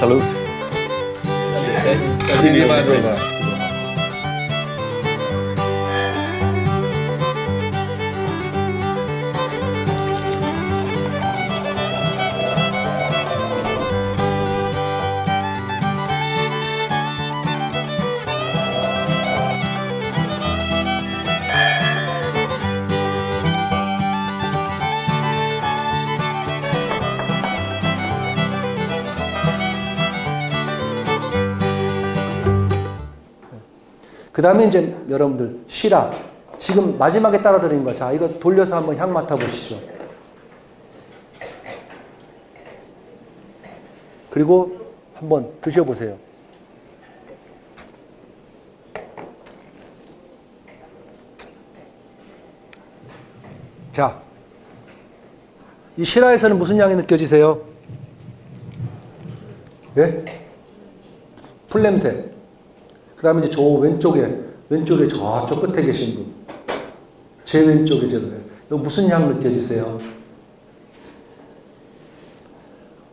Salut. Salut. Salut. Salut. 그 다음에 이제 여러분들 시라 지금 마지막에 따라 드린 거. 자 이거 돌려서 한번 향 맡아보시죠. 그리고 한번 드셔보세요. 자, 이 시라에서는 무슨 향이 느껴지세요? 예? 풀냄새. 그 다음에 이제 저 왼쪽에, 왼쪽에 저쪽 끝에 계신 분. 제 왼쪽에 제 왼. 이거 무슨 향 느껴지세요?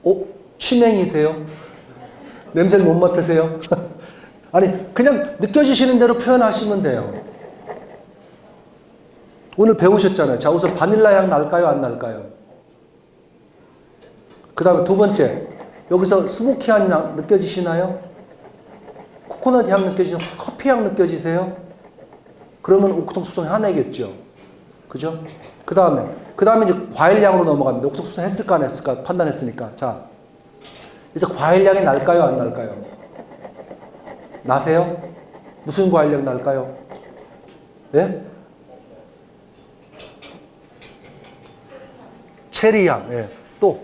어? 치맹이세요? 냄새를 못 맡으세요? 아니, 그냥 느껴지시는 대로 표현하시면 돼요. 오늘 배우셨잖아요. 자, 우선 바닐라 향 날까요? 안 날까요? 그 다음에 두 번째. 여기서 스모키한 향 느껴지시나요? 코코넛 향 느껴지세요? 커피 향 느껴지세요? 그러면 옥통수성 해내겠죠. 그죠? 그 다음에, 그 다음에 이제 과일 향으로 넘어갑니다. 옥통수성 했을까 안 했을까 판단했으니까. 자. 그래서 과일 향이 날까요? 안 날까요? 나세요? 무슨 과일 향 날까요? 예? 체리향, 예. 또,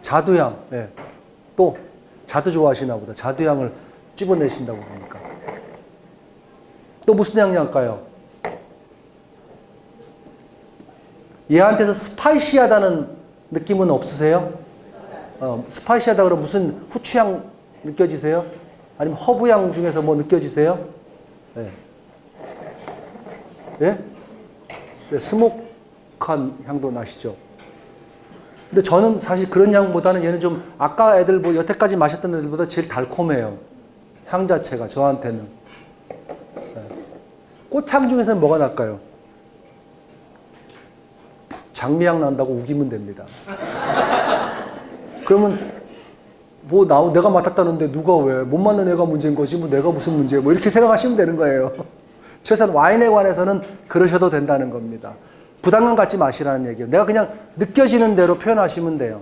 자두향, 예. 또, 자두 좋아하시나 보다. 자두향을 찝어내신다고 보니까. 또 무슨 향 날까요? 얘한테서 스파이시하다는 느낌은 없으세요? 어, 스파이시하다 그러면 무슨 후추향 느껴지세요? 아니면 허브향 중에서 뭐 느껴지세요? 예. 예? 스모크한 향도 나시죠? 근데 저는 사실 그런 향보다는 얘는 좀 아까 애들 뭐 여태까지 마셨던 애들보다 제일 달콤해요. 향 자체가 저한테는. 예. 꽃향 중에서는 뭐가 날까요? 장미향 난다고 우기면 됩니다. 그러면 뭐 나, 내가 맡았다는데 누가 왜? 못 맡는 애가 문제인 거지 뭐 내가 무슨 문제야 뭐 이렇게 생각하시면 되는 거예요. 최소한 와인에 관해서는 그러셔도 된다는 겁니다. 부담감 갖지 마시라는 얘기예요. 내가 그냥 느껴지는 대로 표현하시면 돼요.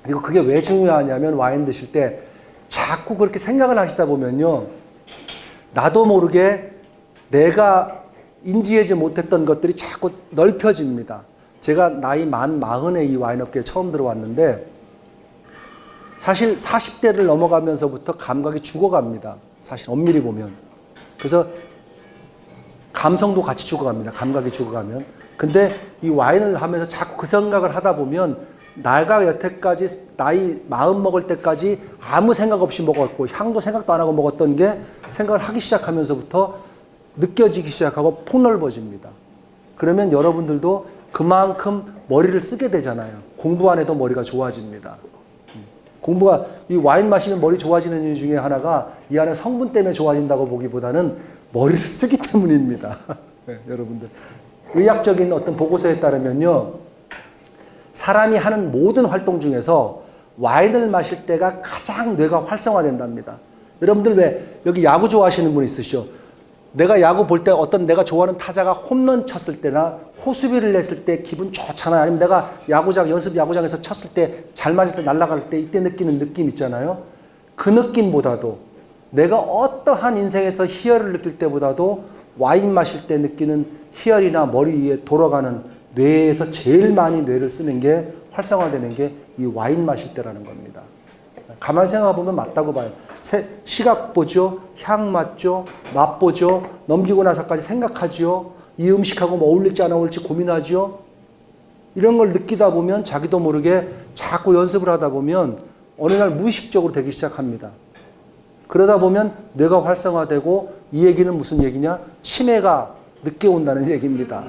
예. 그리고 그게 왜 중요하냐면 와인 드실 때 자꾸 그렇게 생각을 하시다 보면요. 나도 모르게 내가 인지하지 못했던 것들이 자꾸 넓혀집니다. 제가 나이 만 마흔에 이 와인업계에 처음 들어왔는데 사실 40대를 넘어가면서부터 감각이 죽어갑니다. 사실 엄밀히 보면. 그래서 감성도 같이 죽어갑니다. 감각이 죽어가면. 근데 이 와인을 하면서 자꾸 그 생각을 하다 보면 내가 여태까지 나이 마음 먹을 때까지 아무 생각 없이 먹었고 향도 생각도 안 하고 먹었던 게 생각을 하기 시작하면서부터 느껴지기 시작하고 폭넓어집니다. 그러면 여러분들도 그만큼 머리를 쓰게 되잖아요. 공부 안 해도 머리가 좋아집니다. 공부가 이 와인 마시면 머리 좋아지는 이유 중에 하나가 이 안에 성분 때문에 좋아진다고 보기보다는 머리를 쓰기 때문입니다. 네, 여러분들 의학적인 어떤 보고서에 따르면요. 사람이 하는 모든 활동 중에서 와인을 마실 때가 가장 뇌가 활성화된답니다. 여러분들 왜 여기 야구 좋아하시는 분 있으시죠? 내가 야구 볼 때 어떤 내가 좋아하는 타자가 홈런 쳤을 때나 호수비를 냈을 때 기분 좋잖아요. 아니면 내가 야구장, 연습 야구장에서 쳤을 때 잘 맞을 때 날아갈 때 이때 느끼는 느낌 있잖아요. 그 느낌보다도 내가 어떠한 인생에서 희열을 느낄 때보다도 와인 마실 때 느끼는 희열이나 머리 위에 돌아가는 뇌에서 제일 많이 뇌를 쓰는 게 활성화되는 게 이 와인 마실 때라는 겁니다. 가만히 생각해보면 맞다고 봐요. 시각 보죠, 향 맡죠, 맛 보죠, 넘기고 나서까지 생각하지요. 이 음식하고 뭐 어울릴지 안 어울릴지 고민하지요. 이런 걸 느끼다 보면 자기도 모르게 자꾸 연습을 하다 보면 어느 날 무의식적으로 되기 시작합니다. 그러다 보면 뇌가 활성화되고 이 얘기는 무슨 얘기냐? 치매가 늦게 온다는 얘기입니다.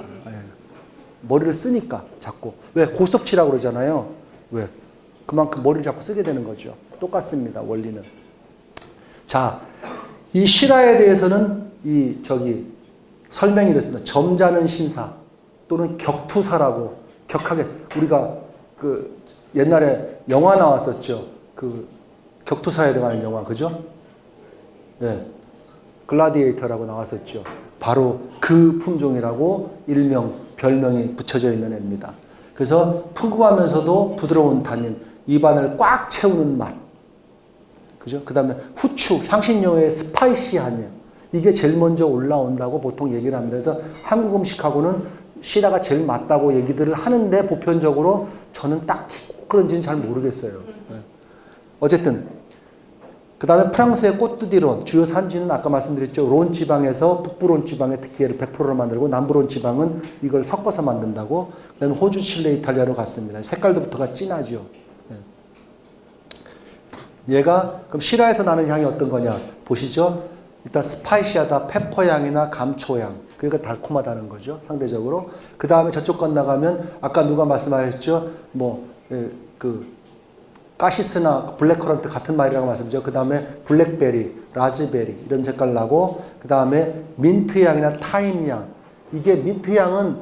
예. 머리를 쓰니까 자꾸. 왜? 고스톱 치라고 그러잖아요. 왜? 그만큼 머리를 자꾸 쓰게 되는 거죠. 똑같습니다. 원리는. 자, 이 실화에 대해서는 이 저기 설명이 이렇습니다. 점잖은 신사 또는 격투사라고 격하게 우리가 그 옛날에 영화 나왔었죠. 그 격투사에 대한 영화 그죠? 네. Gladiator라고 나왔었죠. 바로 그 품종이라고 일명 별명이 붙여져 있는 애입니다. 그래서 풍부하면서도 부드러운 단인, 입안을 꽉 채우는 맛. 그죠? 그 다음에 후추, 향신료의 spicy한 이게 제일 먼저 올라온다고 보통 얘기를 합니다. 그래서 한국 음식하고는 시라가 제일 맞다고 얘기들을 하는데 보편적으로 저는 딱히 그런지는 잘 모르겠어요. 네. 어쨌든 그 다음에 프랑스의 꽃두디론 주요 산지는 아까 말씀드렸죠. 론 지방에서 북부 론 지방의 특기를 100%로 만들고 남부 론 지방은 이걸 섞어서 만든다고 그 다음에 호주, 칠레, 이탈리아로 갔습니다. 색깔부터가 진하죠. 네. 얘가 그럼 Syrah에서 나는 향이 어떤 거냐 보시죠. 일단 spicy하다 pepper 향이나 감초 향 그러니까 달콤하다는 거죠 상대적으로 그 다음에 저쪽 건너가면 아까 누가 말씀하셨죠 뭐 그 cassis나 blackcurrant 같은 말이라고 말씀드렸죠 그 다음에 블랙베리 라즈베리 이런 색깔 나고 그 다음에 민트 향이나 thyme 향 이게 민트 향은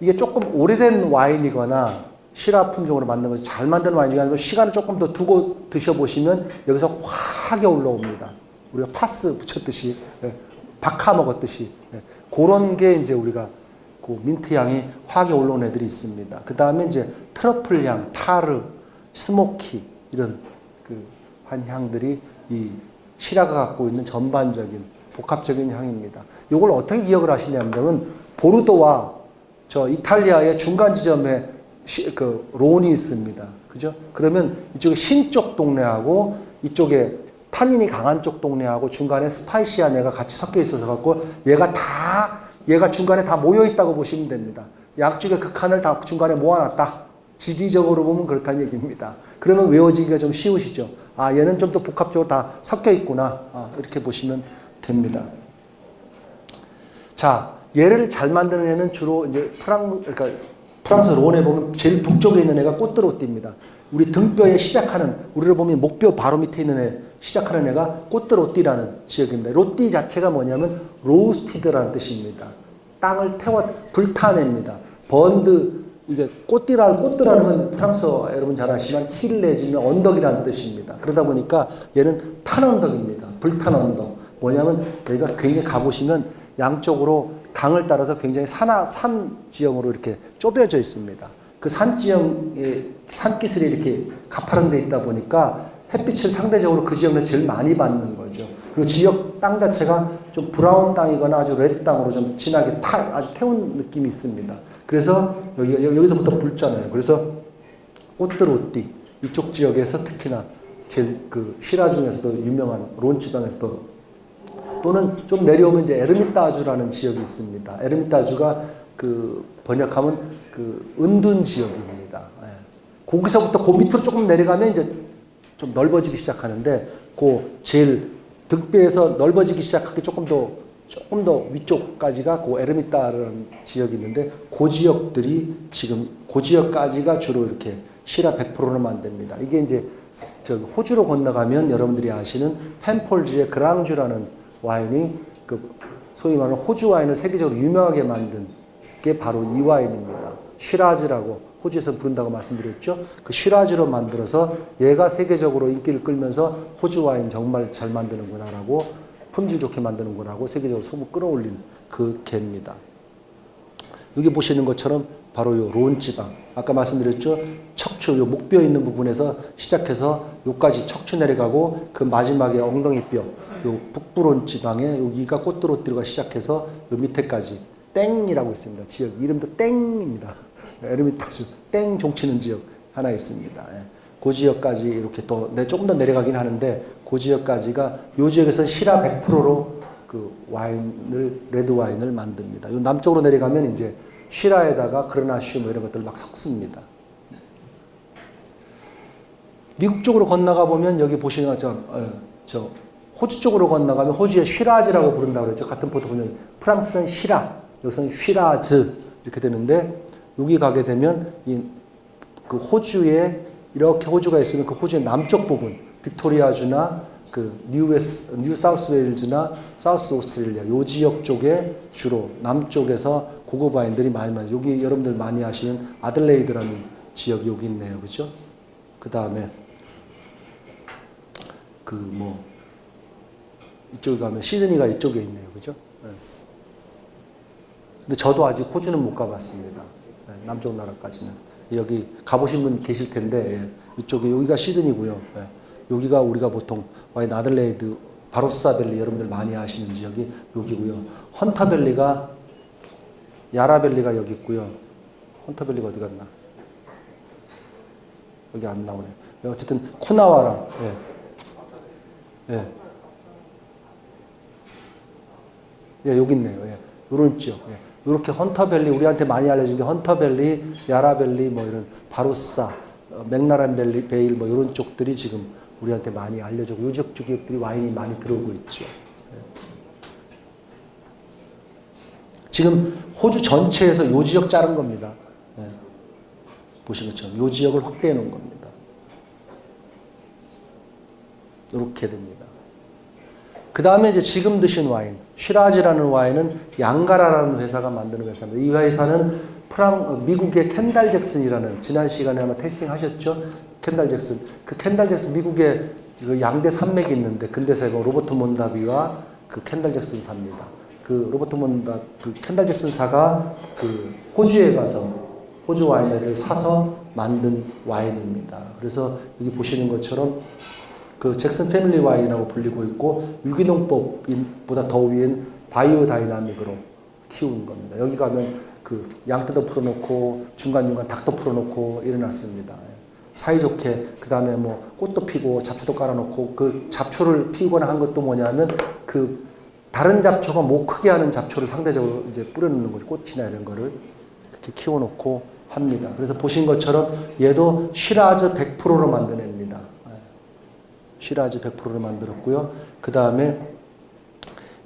이게 조금 오래된 와인이거나 Syrah 품종으로 만든 것이 잘 만든 와인 중에 아니고 시간을 조금 더 두고 드셔보시면 여기서 확하게 올라옵니다. 우리가 파스 붙였듯이 예, 박하 먹었듯이 예, 그런 게 이제 우리가 그 민트 향이 확에 올라온 애들이 있습니다. 그 다음에 이제 트러플 향, 타르, smoky 이런 그한 향들이 이 Syrah가 갖고 있는 전반적인 복합적인 향입니다. 이걸 어떻게 기억을 하시냐면 보르도와 저 이탈리아의 중간 지점에 시, 그 론이 있습니다. 그죠? 그러면 이쪽에 신쪽 동네하고 이쪽에 탄닌이 강한 쪽 동네하고 중간에 스파이시한 애가 같이 섞여 있어서 갖고 얘가 다 얘가 중간에 다 모여 있다고 보시면 됩니다. 양쪽의 극한을 다 중간에 모아놨다. 지리적으로 보면 그렇다는 얘기입니다. 그러면 외워지기가 좀 쉬우시죠. 아 얘는 좀 더 복합적으로 다 섞여 있구나. 아, 이렇게 보시면 됩니다. 자 얘를 잘 만드는 애는 주로 이제 프랑 그러니까 프랑스 론에 보면 제일 북쪽에 있는 애가 Côte-Rôtie입니다. 우리 등뼈에 시작하는 우리를 보면 목뼈 바로 밑에 있는 애 시작하는 애가 Côte-Rôtie라는 지역입니다. Rôtie 자체가 뭐냐면 roasted라는 뜻입니다. 땅을 태워 불타냅니다. burned 이게 Côte라는 Côte라는 건 프랑스어 여러분 잘 아시지만 hill 내지는 언덕이라는 뜻입니다. 그러다 보니까 얘는 탄 언덕입니다. 불탄 언덕. 뭐냐면 여기가 굉장히 가보시면 양쪽으로 강을 따라서 굉장히 산하, 산 지형으로 이렇게 좁혀져 있습니다. 그 산 지형의 산기슬이 이렇게 가파른 데 있다 보니까 햇빛을 상대적으로 그 지역에서 제일 많이 받는 거죠. 그리고 지역 땅 자체가 좀 brown 땅이거나 아주 red 땅으로 좀 진하게 타, 아주 태운 느낌이 있습니다. 그래서 여기, 여기서부터 붉잖아요. 그래서 꽃드로띠 이쪽 지역에서 특히나 제일 그 시라 중에서도 유명한 론 지방에서도 또는 좀 내려오면 이제 에르미타주라는 지역이 있습니다. 에르미타주가 그 번역하면 그 은둔 지역입니다. 예. 거기서부터 그 밑으로 조금 내려가면 이제 좀 넓어지기 시작하는데 그 제일 등뼈에서 넓어지기 시작하기 조금 더 조금 더 위쪽까지가 그 에르미타라는 지역이 있는데 그 지역들이 지금 그 지역까지가 주로 이렇게 시라 100%를 만듭니다. 이게 이제 저기 호주로 건너가면 여러분들이 아시는 펜폴즈의 그랑주라는 와인이 그 소위 말하는 호주 와인을 세계적으로 유명하게 만든 게 바로 이 와인입니다. 쉬라즈라고 호주에서 부른다고 말씀드렸죠. 그 쉬라즈로 만들어서 얘가 세계적으로 인기를 끌면서 호주 와인 정말 잘 만드는구나라고 품질 좋게 만드는구나라고 세계적으로 소문 끌어올린 그 개입니다. 여기 보시는 것처럼 바로 요 론지방. 아까 말씀드렸죠? 척추 요 목뼈 있는 부분에서 시작해서 요까지 척추 내려가고 그 마지막에 엉덩이뼈 요 북부론 지방에 여기가 꽃드로띠가 시작해서 요 밑에까지 땡이라고 있습니다. 지역 이름도 땡입니다. 에르미타주 땡 종치는 지역 하나 있습니다. 예. 그 지역까지 이렇게 또 네, 조금 더 내려가긴 하는데 그 지역까지가 요 지역에서는 시라 100%로 그 와인을 red 와인을 만듭니다. 요 남쪽으로 내려가면 이제 Syrah에다가 Grenache 뭐 이런 것들 막 섞습니다. 미국 쪽으로 건너가 보면 여기 보시는 것처럼 어, 저 호주 쪽으로 건너가면 호주의 Shiraz라고 부른다고 그랬죠. 같은 포도 보면 프랑스는 Syrah, 여기서는 쉬라즈 이렇게 되는데 여기 가게 되면 이 그 호주의 이렇게 호주가 있으면 그 호주의 남쪽 부분, 빅토리아주나 그 뉴웨스, 뉴 사우스 웨일즈나 사우스 오스트레일리아 요 지역 쪽에 주로 남쪽에서 고급 와인들이 많이 많이 여기 여러분들 많이 아시는 아들레이드라는 지역이 여기 있네요. 그죠? 그 다음에 그 뭐 이쪽에 가면 시드니가 이쪽에 있네요. 그죠? 네. 근데 저도 아직 호주는 못 가봤습니다. 네, 남쪽 나라까지는. 여기 가보신 분 계실 텐데, 예, 이쪽에, 여기가 시드니고요. 예, 여기가 우리가 보통 와인 아들레이드, 바로사밸리 여러분들 많이 아시는 지역이 여기고요. 헌터밸리가, 야라밸리가 여기 있고요. 헌터밸리가 어디 갔나? 여기 안 나오네. 어쨌든 쿠나와랑, 예. 예. 예, 여기 있네요. 예. 요런 지역. 예. 이렇게 헌터밸리 우리한테 많이 알려진 게 헌터밸리, 야라밸리 뭐 이런 바로사, 어, 맥나란밸리, 베일 뭐 이런 쪽들이 지금 우리한테 많이 요 지역 지역들이 와인이 많이 들어오고 있죠. 예. 지금 호주 전체에서 요 지역 자른 겁니다. 예. 보신 것처럼 요 지역을 확대해 놓은 겁니다. 이렇게 됩니다. 그 다음에 이제 지금 드신 와인, Shiraz라는 와인은 양가라라는 회사가 만드는 회사입니다. 이 회사는 프랑, 어, 미국의 켄달 잭슨이라는 지난 시간에 아마 tasting 하셨죠? 켄달 잭슨. 그 켄달 잭슨 미국에 그 양대 산맥이 있는데 근대사가 로버트 몬다비와 그 켄달 잭슨 사입니다. 그 로버트 몬다, 그 켄달 잭슨 사가 그 호주에 가서 호주 와인을 사서 만든 와인입니다. 그래서 여기 보시는 것처럼 그 잭슨 패밀리 와인이라고 불리고 있고 유기농법보다 더 위인 biodynamic으로 키우는 겁니다. 여기 가면 그 양떼도 풀어놓고 중간중간 닭도 풀어놓고 이래놨습니다. 사이좋게 그 다음에 뭐 꽃도 피고 잡초도 깔아놓고 그 잡초를 피우거나 한 것도 뭐냐면 그 다른 잡초가 못 크게 하는 잡초를 상대적으로 이제 뿌려놓는 거죠. 꽃이나 이런 거를 이렇게 키워놓고 합니다. 그래서 보신 것처럼 얘도 시라즈 100%로 만드냅니다. 시라즈 100%를 만들었고요. 그 다음에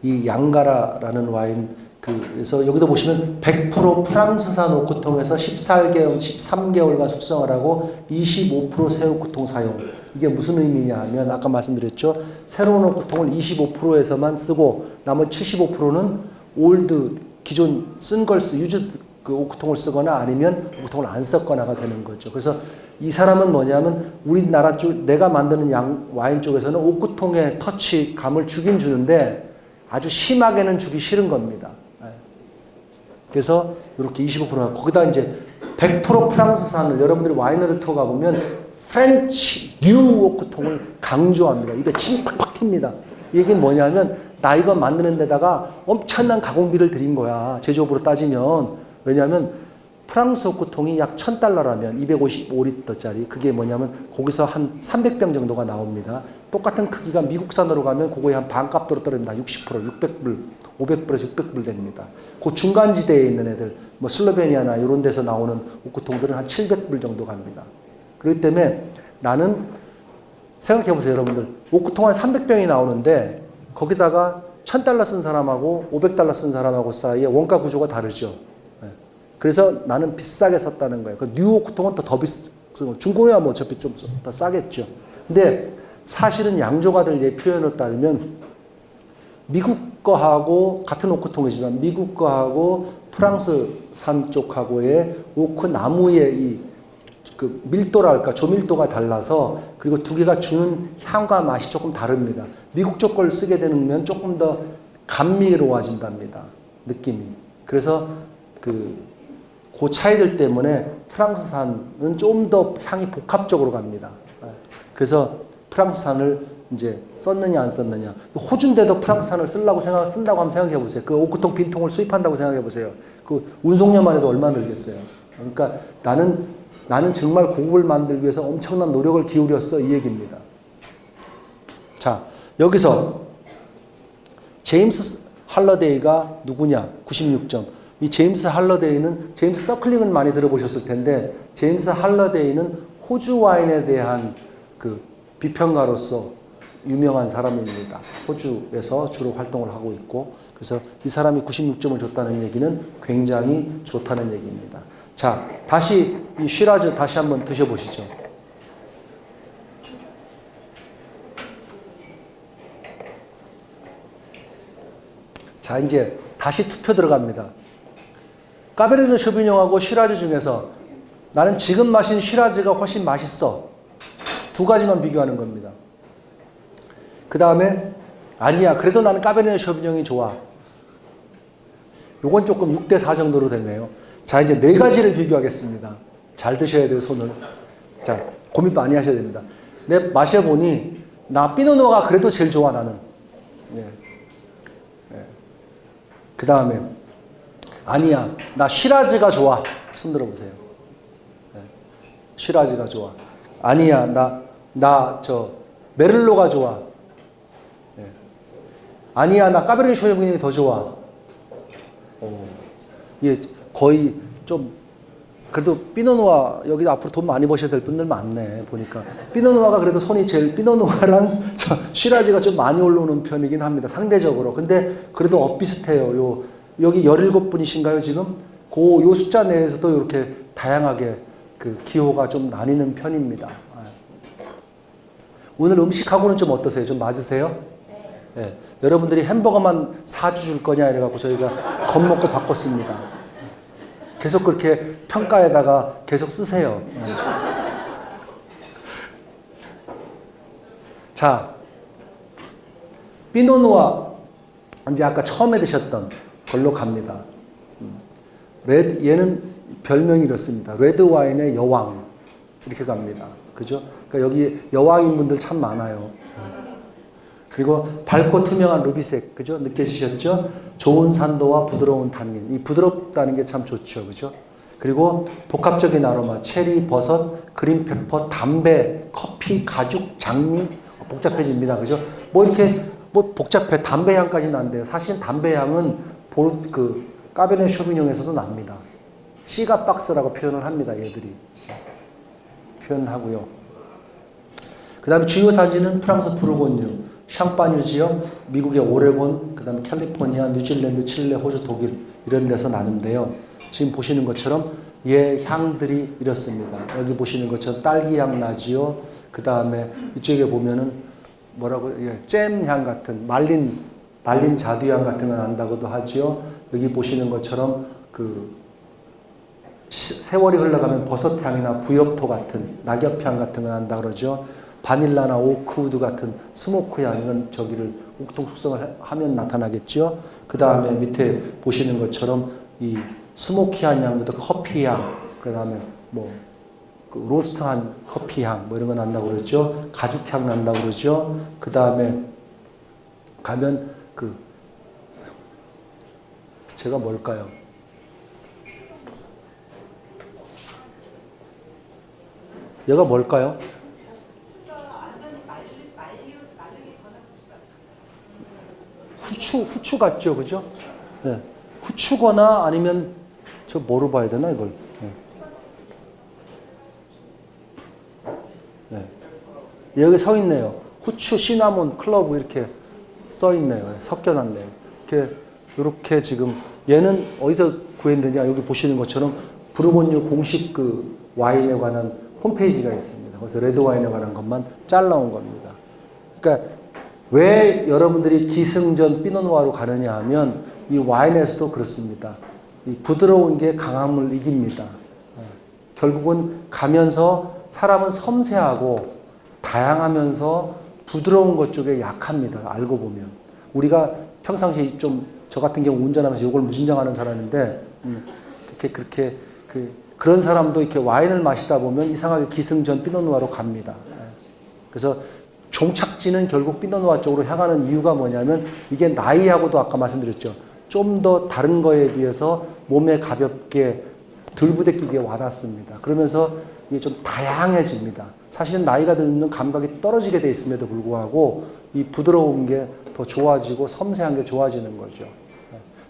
이 양가라라는 와인 그래서 여기도 보시면 100% 프랑스산 오크통에서 14개월, 13개월간 숙성을 하고 25%새 오크통 사용. 이게 무슨 의미냐 하면 아까 말씀드렸죠. 새로운 오크통을 25%에서만 쓰고 나머지 75%는 old 기존 쓴 걸 쓰, used 그 오크통을 쓰거나 아니면 오크통을 안 썼거나가 되는 거죠. 그래서 이 사람은 뭐냐면 우리나라 쪽 내가 만드는 양 와인 쪽에서는 오크통의 터치 감을 주긴 주는데 아주 심하게는 주기 싫은 겁니다. 예. 그래서 이렇게 25% 거기다 이제 100% 프랑스산을 여러분들이 와이너리 투어 가보면 French new 오크통을 강조합니다. 입에 침 팍팍 튑니다. 이게 뭐냐면 나 이거 만드는 데다가 엄청난 가공비를 들인 거야. 제조업으로 따지면. 왜냐하면 프랑스 오크통이 약 1000달러라면 255리터짜리 그게 뭐냐면 거기서 한 300병 정도가 나옵니다. 똑같은 크기가 미국산으로 가면 그거의 한 반값으로 떨어집니다. 60% 600불, 500불에서 600불 됩니다. 그 중간 지대에 있는 애들 뭐 슬로베니아나 이런 데서 나오는 오크통들은 한 700불 정도 갑니다. 그렇기 때문에 나는 생각해 보세요 여러분들 오크통 한 300병이 나오는데 거기다가 1000달러 쓴 사람하고 500달러 쓴 사람하고 사이에 원가 구조가 다르죠. 그래서 나는 비싸게 샀다는 거예요. 그 뉴오크통은 더, 더 비싸. 중고야 뭐 어차피 좀 더 싸겠죠. 근데 사실은 양조가들 표현을 따르면 미국 거하고 같은 오크통이지만 미국 거하고 프랑스 산 쪽하고의 오크 나무의 이 그 밀도랄까 조밀도가 달라서 그리고 두 개가 주는 향과 맛이 조금 다릅니다. 미국 쪽 걸 쓰게 되면 조금 더 감미로워진답니다. 느낌이. 그래서 그, 그 차이들 때문에 프랑스산은 좀 더 향이 복합적으로 갑니다. 그래서 프랑스산을 이제 썼느냐 안 썼느냐. 호주인데도 프랑스산을 쓰려고 생각 쓴다고 한번 생각해 보세요. 그 오크통 빈통을 수입한다고 생각해 보세요. 그 운송료만 해도 얼마 들겠어요. 그러니까 나는 나는 정말 고급을 만들기 위해서 엄청난 노력을 기울였어 이 얘기입니다. 자 여기서 제임스 할러데이가 누구냐? 96점. 이 제임스 할러데이는 제임스 서클링은 많이 들어보셨을 텐데 제임스 할러데이는 호주 와인에 대한 그 비평가로서 유명한 사람입니다. 호주에서 주로 활동을 하고 있고 그래서 이 사람이 96점을 줬다는 얘기는 굉장히 좋다는 얘기입니다. 자, 다시 이 쉬라즈 다시 한번 드셔보시죠. 자, 이제 다시 투표 들어갑니다. Cabernet Sauvignon하고 Shiraz 중에서 나는 지금 마신 Shiraz가 훨씬 맛있어. 두 가지만 비교하는 겁니다. 그 다음에 아니야. 그래도 나는 Cabernet Sauvignon이 좋아. 요건 조금 6대 4 정도로 되네요. 자, 이제 네 가지를 비교하겠습니다. 잘 드셔야 돼요, 손을. 자, 고민 많이 하셔야 됩니다. 내 마셔보니 나 피노노가 그래도 제일 좋아 나는. 예. 예. 그 다음에 아니야 나 Shiraz가 좋아. 손 들어보세요. 예. Shiraz가 좋아. 아니야 나 나 저 Merlot가 좋아. 예. 아니야 나 Cabernet Sauvignon이 더 좋아. 어. 예, 거의 좀 그래도 Pinot Noir 여기 앞으로 돈 많이 버셔야 될 분들 많네 보니까 피노누아가 그래도 손이 제일 피노누아랑 저 시라지가 좀 많이 올라오는 편이긴 합니다 상대적으로 근데 그래도 엇비슷해요 요 여기 17분이신가요 지금 그요 숫자 내에서도 이렇게 다양하게 그 기호가 좀 나뉘는 편입니다 아. 오늘 음식하고는 좀 어떠세요 좀 맞으세요? 네. 여러분들이 햄버거만 사주 줄 거냐 이래갖고 저희가 겁먹고 바꿨습니다 계속 그렇게 평가에다가 계속 쓰세요. 자, Pinot Noir 이제 아까 처음에 드셨던 걸로 갑니다. 레드 얘는 별명이 이렇습니다. 레드 와인의 여왕 이렇게 갑니다. 그죠? 그러니까 여기 여왕인 분들 참 많아요. 그리고 밝고 투명한 루비색, 그죠? 느껴지셨죠? 좋은 산도와 부드러운 타닌. 이 부드럽다는 게 참 좋죠. 그죠? 그리고 복합적인 아로마, 체리, 버섯, green pepper, 담배, 커피, 가죽, 장미, 복잡해집니다. 그죠? 뭐 이렇게 뭐 복잡해. 담배 향까지는 안 돼요. 사실 담배 향은 볼, 그, 까베네 쇼비뇽에서도 납니다. 시가 박스라고 표현을 합니다. 얘들이. 표현하고요. 그 다음에 주요 산지는 프랑스 부르고뉴, 샹파뉴 지역, 미국의 오레곤, 그 다음에 캘리포니아, 뉴질랜드, 칠레, 호주, 독일 이런 데서 나는데요. 지금 보시는 것처럼 얘 향들이 이렇습니다. 여기 보시는 것처럼 딸기향 나지요. 그 다음에 이쪽에 보면은 뭐라고 예, 잼향 같은 말린 말린 자두향 같은 거 난다고도 하지요. 여기 보시는 것처럼 그 세월이 흘러가면 버섯향이나 부엽토 같은 낙엽향 같은 거 난다 그러죠. 바닐라나 oak wood 같은 smoke 향은 저기를 오크통 숙성을 하면 나타나겠죠. 그 다음에 밑에 보시는 것처럼 이 smoky한 향부터 커피 향, 그 다음에 뭐 그 로스트한 커피 향, 뭐 이런 거 난다고 그러죠. 가죽 향 난다고 그러죠. 그 다음에 가면 그 제가 뭘까요? 얘가 뭘까요? 후추, 후추 같죠, 그죠? 네. 후추거나 아니면 저 뭐로 봐야 되나 이걸? 네. 네. 여기 서 있네요. 후추, 시나몬, clove 이렇게 써 있네요. 섞여놨네요. 이렇게 이렇게 지금 얘는 어디서 구했는지 여기 보시는 것처럼 부르고뉴 공식 그 와인에 관한 홈페이지가 있습니다. 그래서 레드 와인에 관한 것만 잘라온 겁니다. 그러니까 왜 여러분들이 기승전 피노누아로 가느냐 하면 이 와인에서도 그렇습니다. 이 부드러운 게 강함을 이깁니다. 예. 결국은 가면서 사람은 섬세하고 다양하면서 부드러운 것 쪽에 약합니다. 알고 보면. 우리가 평상시에 좀, 저 같은 경우 운전하면서 이걸 무진장하는 사람인데, 음, 그렇게, 그렇게, 그, 그런 사람도 이렇게 와인을 마시다 보면 이상하게 기승전 피노누아로 갑니다. 예. 그래서 종착지는 결국 피노누아 쪽으로 향하는 이유가 뭐냐면 이게 나이하고도 아까 말씀드렸죠. 좀 더 다른 거에 비해서 몸에 가볍게 덜 부대끼게 와닿습니다. 그러면서 이게 좀 다양해집니다. 사실은 나이가 들면 감각이 떨어지게 돼 있음에도 불구하고 이 부드러운 게 더 좋아지고 섬세한 게 좋아지는 거죠.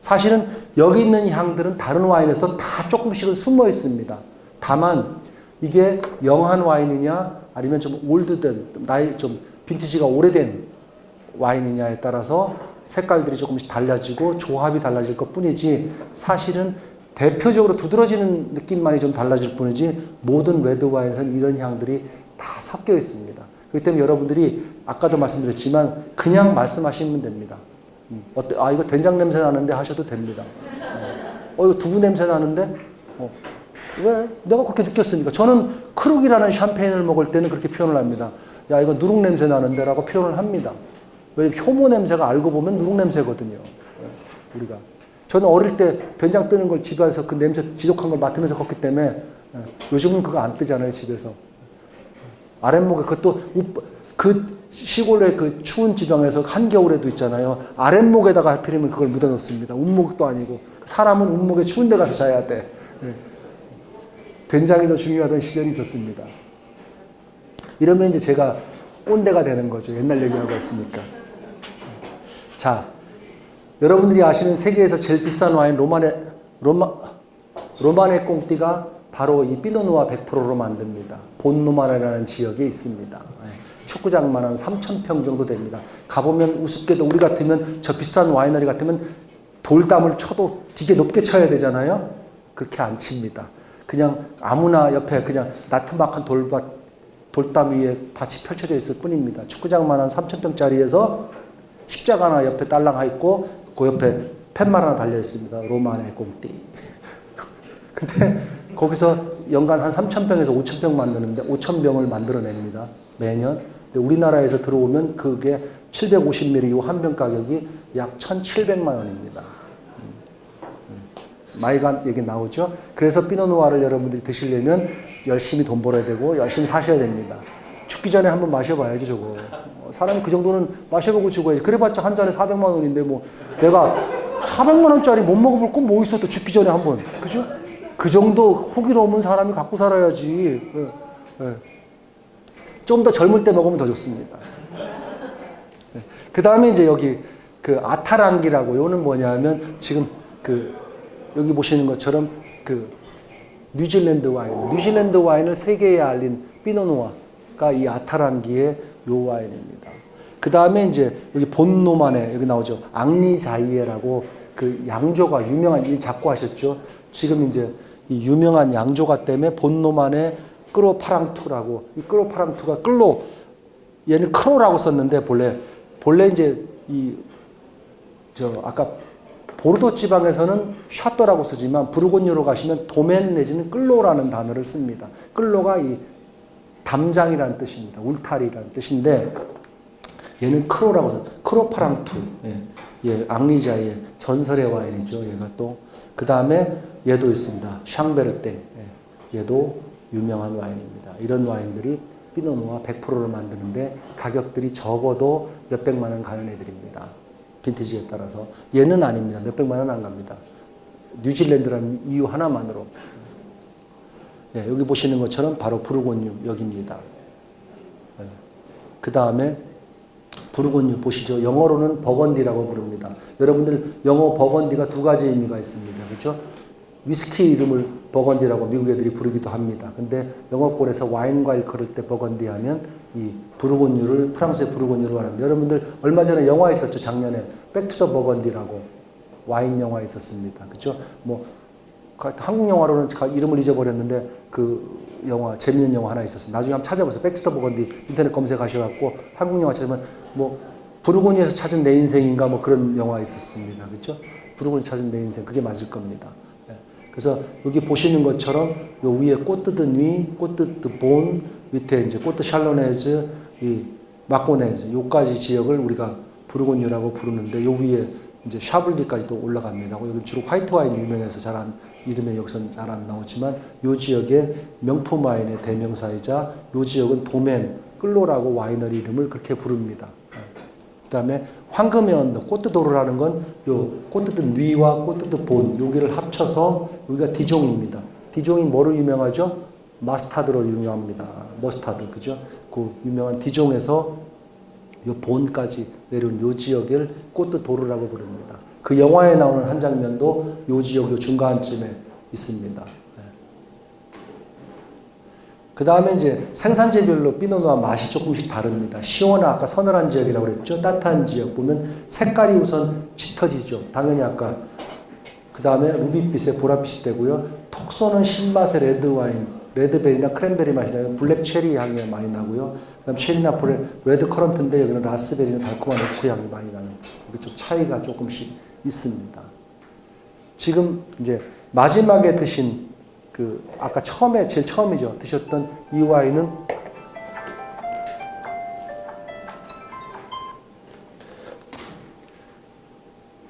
사실은 여기 있는 향들은 다른 와인에서 다 조금씩은 숨어 있습니다. 다만 이게 영한 와인이냐 아니면 좀 올드된 나이 좀 빈티지가 오래된 와인이냐에 따라서 색깔들이 조금씩 달라지고 조합이 달라질 것 뿐이지 사실은 대표적으로 두드러지는 느낌만이 좀 달라질 뿐이지 모든 레드 와인에서는 이런 향들이 다 섞여 있습니다. 그렇기 때문에 여러분들이 아까도 말씀드렸지만 그냥 말씀하시면 됩니다. 음, 어때? 아 이거 된장 냄새 나는데 하셔도 됩니다. 어, 이거 두부 냄새 나는데 어, 왜? 내가 그렇게 느꼈으니까 저는 크룩이라는 샴페인을 먹을 때는 그렇게 표현을 합니다. 야 이거 누룩 냄새 나는데 라고 표현을 합니다. 왜 효모 냄새가 알고 보면 누룩 냄새거든요. 예, 우리가 저는 어릴 때 된장 뜨는 걸 집에서 그 냄새 지독한 걸 맡으면서 컸기 때문에 예, 요즘은 그거 안 뜨잖아요 집에서. 아랫목에 그것도 우- 그 시골의 그 추운 지방에서 한겨울에도 있잖아요. 아랫목에다가 하필이면 그걸 묻어놓습니다. 운목도 아니고 사람은 운목에 추운 데 가서 자야 돼. 예. 된장이 더 중요하던 시절이 있었습니다. 이러면 이제 제가 꼰대가 되는 거죠. 옛날 얘기하고 있으니까. 자, 여러분들이 아시는 세계에서 제일 비싼 와인 로마네 로마 로마네 꽁띠가 바로 이 피노누아 100%로 만듭니다. 본노마네라는 지역에 있습니다. 예. 축구장만 한 3,000평 정도 됩니다. 가보면 우습게도 우리 같으면 저 비싼 와이너리 같으면 돌담을 쳐도 되게 높게 쳐야 되잖아요. 그렇게 안 칩니다. 그냥 아무나 옆에 그냥 나트막한 돌밭 돌담 위에 밭이 펼쳐져 있을 뿐입니다. 축구장만 한 3,000평짜리에서 십자가 하나 옆에 딸랑 있고 그 옆에 팻말 하나 달려 있습니다. 로마네 꽁띠. 근데 거기서 연간 한 3,000평에서 5,000평 만드는데 5,000병을 만들어냅니다. 매년. 근데 우리나라에서 들어오면 그게 750ml 이 한 병 가격이 약 1,700만 원입니다. 마이간 얘기 나오죠. 그래서 피노누아를 여러분들이 드시려면 열심히 돈 벌어야 되고 열심히 사셔야 됩니다. 죽기 전에 한번 마셔봐야지 저거. 어, 사람이 그 정도는 마셔보고 죽어야지. 그래봤자 한 잔에 400만 원인데 뭐 내가 400만 원짜리 못 먹어볼 건 뭐 있어 또 죽기 전에 한번. 그죠? 그 정도 호기로운 사람이 갖고 살아야지. 좀 더 젊을 때 먹으면 더 좋습니다. 그 다음에 이제 여기 그 아타랑기라고 요는 뭐냐면 지금 그 여기 보시는 것처럼 그 뉴질랜드 와인, 뉴질랜드 와인을 세계에 알린 피노누아가 이 아타랑기의 요 와인입니다. 그 다음에 이제 여기 본노만에 여기 나오죠. 앙리자이에라고 그 양조가 유명한 일 자꾸 하셨죠. 지금 이제 이 유명한 양조가 때문에 본 로마네 끌로파랑투라고 이 끌로파랑투가 clos 얘는 cros라고 썼는데 본래 본래 이제 이 저 아까 보르도 지방에서는 château라고 쓰지만 부르고뉴로 가시면 domaine 내지는 clos라는 단어를 씁니다. clos가 이 담장이라는 뜻입니다. 울타리라는 뜻인데 얘는 cros라고 써. 크로파랑투. 예. 예, 앙리 자이에 전설의 와인이죠. 얘가 또. 그 다음에 얘도 있습니다. 샹베르땡. 예. 얘도 유명한 와인입니다. 이런 와인들이 피노누아 100%를 만드는데 가격들이 적어도 몇백만 원 가는 애들입니다. 빈티지에 따라서. 얘는 아닙니다. 몇백만 원 안 갑니다. 뉴질랜드라는 이유 하나만으로. 예, 여기 보시는 것처럼 바로 부르곤유 여기입니다. 예. 그 다음에 부르곤유 보시죠. 영어로는 버건디라고 부릅니다. 여러분들 영어 버건디가 두 가지 의미가 있습니다. 그렇죠? 위스키 이름을 버건디라고 미국 애들이 부르기도 합니다. 근데 영어권에서 와인과 일컬을 때 버건디 하면 이 부르고뉴를 프랑스의 부르고뉴로 하는데 여러분들 얼마 전에 영화 있었죠. 작년에 Back to the Burgundy라고 와인 영화 있었습니다. 그렇죠? 뭐 한국 영화로는 이름을 잊어버렸는데 그 영화 재밌는 영화 하나 있었어요. 나중에 한번 찾아보세요. Back to the Burgundy 인터넷 검색하셔갖고 한국 영화 찾으면 뭐 부르고뉴에서 찾은 내 인생인가 뭐 그런 영화 있었습니다. 그렇죠? 부르고뉴 찾은 내 인생 그게 맞을 겁니다. 예. 그래서 여기 보시는 것처럼 요 위에 꼬뜨드 뉘, 꼬뜨드 본 밑에 이제 꼬뜨 샬로네즈, 이 마코네즈 요까지 지역을 우리가 부르고뉴라고 부르는데 요 위에 이제 샤블리까지도 올라갑니다. 여기 주로 화이트 와인 유명해서 잘 안, 이름에 여기서는 잘 안 나오지만 요 지역의 명품 와인의 대명사이자 요 지역은 domaine, clos라고 winery 이름을 그렇게 부릅니다. 그 다음에 황금의 언덕, 꼬뜨도르라는 건요 꼬뜨드 뉘와 꼬뜨드 본, 여기를 합쳐서 여기가 디종입니다. 디종이 뭐로 유명하죠? mustard로 유명합니다. 머스타드, 그죠? 그 유명한 디종에서 요 본까지 내려온 요 지역을 꼬뜨도르라고 부릅니다. 그 영화에 나오는 한 장면도 요 지역 요 중간쯤에 있습니다. 그 다음에 이제 생산지별로 Pinot Noir 맛이 조금씩 다릅니다. 시원한 아까 서늘한 지역이라고 그랬죠. 따뜻한 지역 보면 색깔이 우선 짙어지죠. 당연히 아까 그 다음에 루비빛에 보랏빛이 되고요. 톡 쏘는 신맛의 레드 와인 red berry나 cranberry 맛이 나요. black cherry 향이 많이 나고요. 그 다음 체리나 black, red currant인데 여기는 raspberry나 달콤한 오크 향이 많이 이게 좀 차이가 조금씩 있습니다. 지금 이제 마지막에 드신 그 아까 처음에 제일 처음이죠 드셨던 이 와인은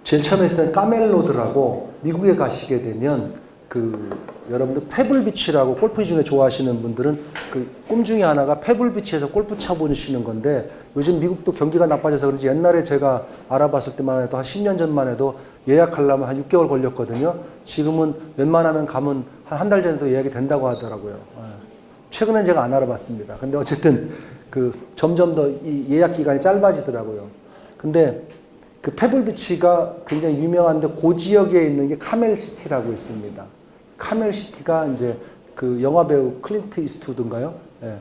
제일 처음에 있었던 까멜로드라고 미국에 가시게 되면 그 여러분들 페블비치라고 골프 중에 좋아하시는 분들은 그 꿈 중에 하나가 페블비치에서 골프 쳐보시는 건데 요즘 미국도 경기가 나빠져서 그런지 옛날에 제가 알아봤을 때만 해도 한 10년 전만 해도 예약하려면 한 6개월 걸렸거든요. 지금은 웬만하면 가면 한 한 달 전에도 예약이 된다고 하더라고요. 예. 최근엔 제가 안 알아봤습니다. 근데 어쨌든 그 점점 더이 예약 기간이 짧아지더라고요. 근데 그 페블비치가 굉장히 유명한데 그 지역에 있는 게 카멜 city라고 있습니다. 카멜 city가 이제 그 영화 배우 클린트 이스트우드인가요? 예.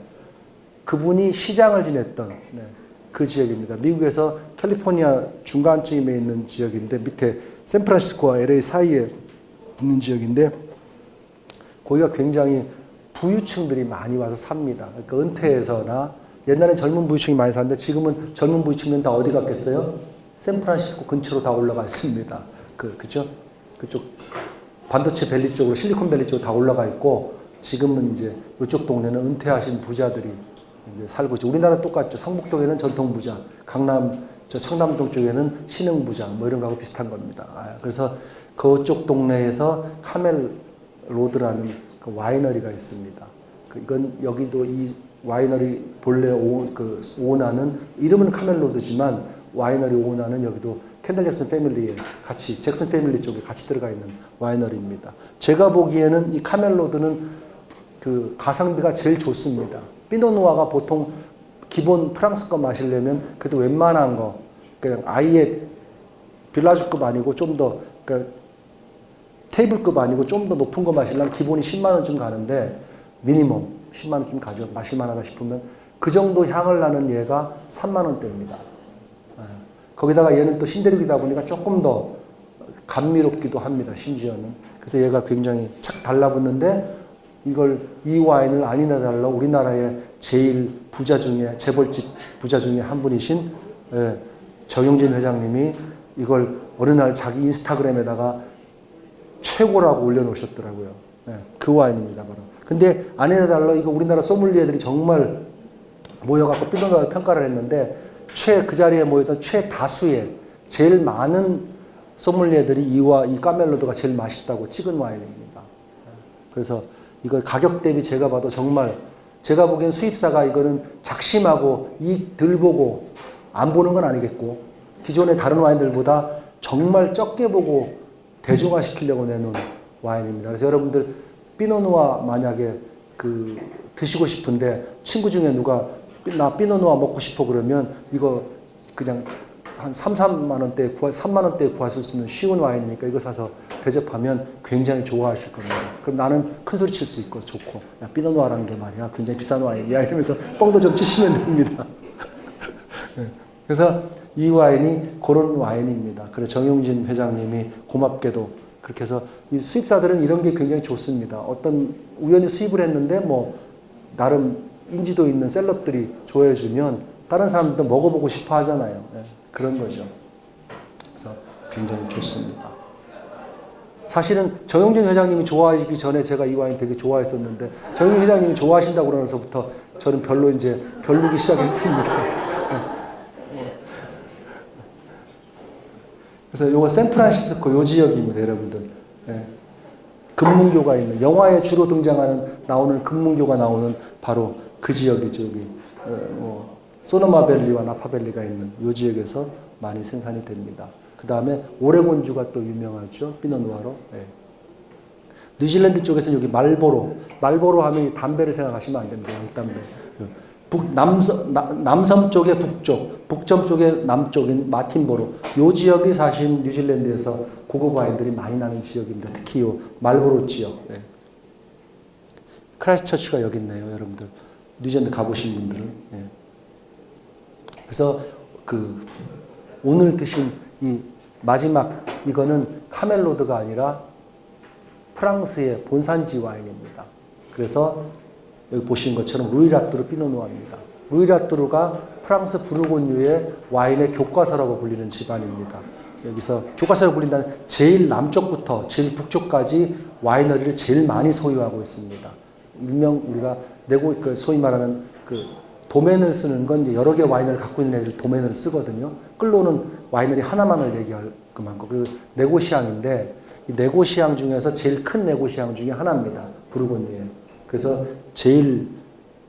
그분이 시장을 지냈던 네, 그 지역입니다. 미국에서 캘리포니아 중간쯤에 있는 지역인데 밑에 샌프란시스코와 LA 사이에 있는 지역인데 거기가 굉장히 부유층들이 많이 와서 삽니다. 그러니까 은퇴해서나 옛날엔 젊은 부유층이 많이 사는데 지금은 젊은 부유층은 다 어디 갔겠어요? 샌프란시스코 근처로 다 올라가 있습니다. 그 그죠? 그쪽 반도체 밸리 쪽으로 실리콘 밸리 쪽으로 다 올라가 있고 지금은 이제 이쪽 동네는 은퇴하신 부자들이 이제 살고 있죠. 우리나라 똑같죠. 성북동에는 전통 부자, 강남 저 청담동 쪽에는 신흥 부자 뭐 이런 거하고 비슷한 겁니다. 아, 그래서 그쪽 동네에서 카멜 로드라는 그 와이너리가 있습니다. 그 이건 여기도 이 와이너리 본래 오, 그 오너는 이름은 카멜로드지만 와이너리 오너는 여기도 켄달 잭슨 패밀리에 같이 잭슨 패밀리 쪽에 같이 들어가 있는 와이너리입니다. 제가 보기에는 이 카멜로드는 그 가성비가 제일 좋습니다. 피노누아가 보통 기본 프랑스 거 마시려면 그래도 웬만한 거 그냥 아예 Village급 아니고 좀더 그러니까 테이블급 아니고 좀 더 높은 거 마시려면 기본이 10만 원쯤 가는데 미니멈 10만 원쯤 가져 마실만하다 싶으면 그 정도 향을 나는 얘가 3만 원대입니다. 예. 거기다가 얘는 또 신대륙이다 보니까 조금 더 감미롭기도 합니다. 심지어는 그래서 얘가 굉장히 착 달라붙는데 이걸 이 와인을 아니나 달라 우리나라의 제일 부자 중에 재벌집 부자 중에 한 분이신 예, 정용진 회장님이 이걸 어느 날 자기 인스타그램에다가 최고라고 올려놓으셨더라고요. 예, 그 와인입니다, 바로. 근데 아니나 달라 이거 우리나라 소믈리에들이 정말 모여갖고 삐동가를 평가를 했는데 최 그 자리에 모였던 최다수의 제일 많은 소믈리에들이 이와 이 까멜로드가 제일 맛있다고 찍은 와인입니다. 예, 그래서 이거 가격 대비 제가 봐도 정말 제가 보기엔 수입사가 이거는 작심하고 이들 보고 안 보는 건 아니겠고 기존의 다른 와인들보다 정말 적게 보고 대중화 시키려고 내놓은 와인입니다. 그래서 여러분들 피노누아 만약에 그 드시고 싶은데 친구 중에 누가 나 피노누아 먹고 싶어 그러면 이거 그냥 한 3, 4만 원대 구할 3만 원대에 구하실 수 있는 쉬운 와인이니까 이거 사서 대접하면 굉장히 좋아하실 겁니다. 그럼 나는 큰 소리 칠 수 있고 좋고 야 피노누아라는 게 말이야 굉장히 비싼 와인이야 이러면서 뻥도 좀 치시면 됩니다. 네. 그래서 이 와인이 그런 와인입니다. 그래서 정용진 회장님이 고맙게도 그렇게 해서 이 수입사들은 이런 게 굉장히 좋습니다. 어떤 우연히 수입을 했는데 뭐 나름 인지도 있는 셀럽들이 좋아해 주면 다른 사람들도 먹어보고 싶어 하잖아요. 네, 그런 거죠. 그래서 굉장히 좋습니다. 사실은 정용진 회장님이 좋아하기 전에 제가 이 와인 되게 좋아했었는데 정용진 회장님이 좋아하신다고 그러면서부터 저는 별로 이제 별로기 시작했습니다. 그래서 요거 샌프란시스코 요 지역입니다, 여러분들. 예. 금문교가 있는 영화에 주로 등장하는 나오는 금문교가 나오는 바로 그 지역이죠. 여기 어, 뭐 소노마밸리와 나파밸리가 있는 요 지역에서 많이 생산이 됩니다. 그 다음에 오레곤주가 또 유명하죠. 피노누아로. 예. 뉴질랜드 쪽에서는 여기 말보로, 말보로 하면 담배를 생각하시면 안 됩니다. 담배. 북, 남섬, 남섬 쪽의 북쪽, 북섬 쪽의 남쪽인 마틴보로 요 지역이 사실 뉴질랜드에서 고급 와인들이 많이 나는 지역입니다. 특히 요 말보로 지역. 네. 크라이스처치가 여기 있네요, 여러분들. 뉴질랜드 가보신 분들은. 네. 그래서 그 오늘 드신 이 마지막 이거는 카멜로드가 아니라 프랑스의 본산지 와인입니다. 그래서 여기 보시는 것처럼 루이라뚜르 피노누아입니다. 루이라뚜르가 프랑스 부르고뉴의 와인의 교과서라고 불리는 집안입니다. 여기서 교과서라고 불린다는 제일 남쪽부터 제일 북쪽까지 와이너리를 제일 많이 소유하고 있습니다. 일명 우리가 내고 그 소위 말하는 그 도면을 쓰는 건 여러 개 와이너를 갖고 있는 애들 도면을 쓰거든요. 끌로는 와이너리 하나만을 얘기할 그만큼 그 네고시앙인데 이 네고시앙 중에서 제일 큰 네고시앙 중에 하나입니다. 부르고뉴에. 그래서 제일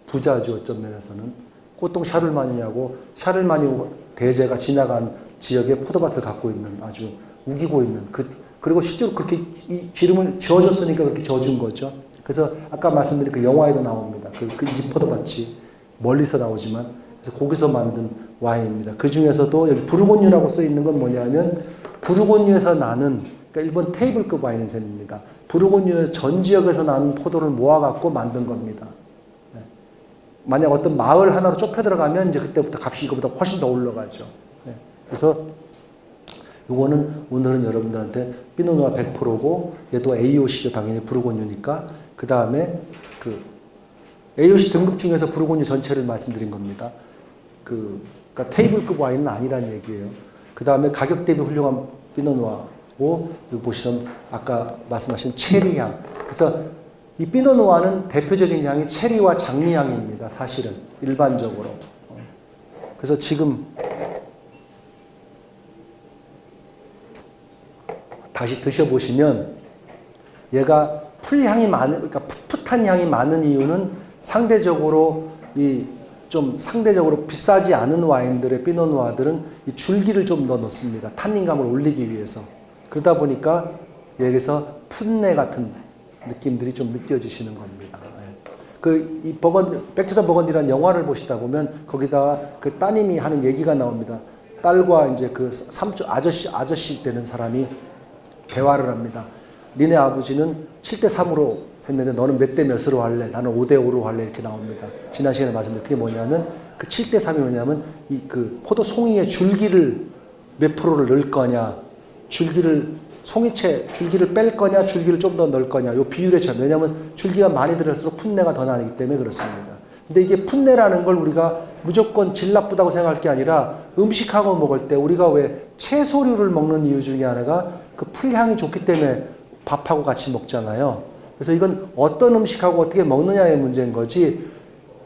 부자죠 어떤 면에서는 꽃동 샤를마니냐고 샤를마니 대제가 지나간 지역에 포도밭을 갖고 있는 아주 우기고 있는 그 그리고 실제로 그렇게 이 기름을 저어줬으니까 그렇게 저어준 거죠. 그래서 아까 말씀드린 그 영화에도 나옵니다. 그, 그집 포도밭이 멀리서 나오지만 그래서 거기서 만든 와인입니다. 그 중에서도 여기 부르고뉴라고 써 있는 건 뭐냐면 부르고뉴에서 나는 그러니까 일본 테이블급 와인센입니다. 부르고뉴 전 지역에서 나는 포도를 모아갖고 만든 겁니다. 네. 만약 어떤 마을 하나로 좁혀 들어가면 이제 그때부터 값이 이거보다 훨씬 더 올라가죠. 네. 그래서 이거는 오늘은 여러분들한테 피노누아 100%고 얘도 AOC죠 당연히 부르고뉴니까 그 다음에 그 AOC 등급 중에서 부르고뉴 전체를 말씀드린 겁니다. 그 그러니까 테이블급 와인은 아니라는 얘기예요. 그 다음에 가격 대비 훌륭한 피노누아 고 여기 보시면 아까 말씀하신 체리 향. 그래서 이 피노누아는 대표적인 향이 체리와 장미향입니다. 사실은 일반적으로. 그래서 지금 다시 드셔보시면 얘가 풀향이 많은, 그러니까 풋풋한 향이 많은 이유는 상대적으로 이 좀 상대적으로 비싸지 않은 와인들의 피노누아들은 이 줄기를 좀 더 넣습니다. 탄닌감을 올리기 위해서. 그러다 보니까 여기서 풋내 같은 느낌들이 좀 느껴지시는 겁니다. 그, 이 버건, Back to the Burgundy라는 영화를 보시다 보면 거기다가 그 따님이 하는 얘기가 나옵니다. 딸과 이제 그 삼촌, 아저씨, 아저씨 되는 사람이 대화를 합니다. 니네 아버지는 7대 3으로 했는데 너는 몇 대 몇으로 할래? 나는 5대 5로 할래? 이렇게 나옵니다. 지난 시간에 말씀드린 그게 뭐냐면 그 7대 3이 뭐냐면 이 그 포도 송이의 줄기를 몇 프로를 넣을 거냐, 줄기를 송이채 줄기를 뺄 거냐, 줄기를 좀 더 넣을 거냐, 요 비율의 차이. 왜냐하면 줄기가 많이 들을수록 풋내가 더 나기 때문에 그렇습니다. 근데 이게 풋내라는 걸 우리가 무조건 질 나쁘다고 생각할 게 아니라 음식하고 먹을 때 우리가 왜 채소류를 먹는 이유 중에 하나가 그 풀향이 좋기 때문에 밥하고 같이 먹잖아요. 그래서 이건 어떤 음식하고 어떻게 먹느냐의 문제인 거지.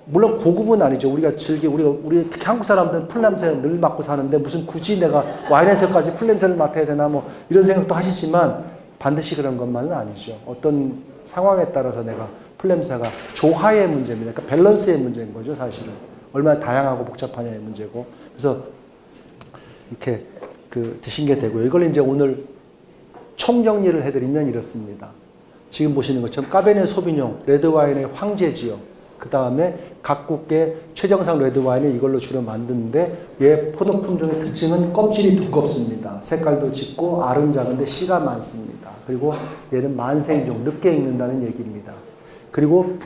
물론 고급은 아니죠. 우리가 즐기 우리가 우리 특히 한국 사람들은 풀 냄새 늘 맡고 사는데 무슨 굳이 내가 와인에서까지 풀 냄새를 맡아야 되나 뭐 이런 생각도 하시지만 반드시 그런 것만은 아니죠. 어떤 상황에 따라서 내가 풀 냄새가 조화의 문제입니다. 그러니까 밸런스의 문제인 거죠, 사실은. 얼마나 다양하고 복잡하냐의 문제고. 그래서 이렇게 그 드신 게 되고요. 이걸 이제 오늘 총정리를 해드리면 이렇습니다. 지금 보시는 것처럼 까베네 소비뇽, 레드와인의 황제지요. 그 다음에 각국의 최정상 레드와인을 이걸로 주로 만드는데 얘 포도 품종의 특징은 껍질이 두껍습니다. 색깔도 짙고 알은 작은데 씨가 많습니다. 그리고 얘는 만생종, 늦게 익는다는 얘기입니다. 그리고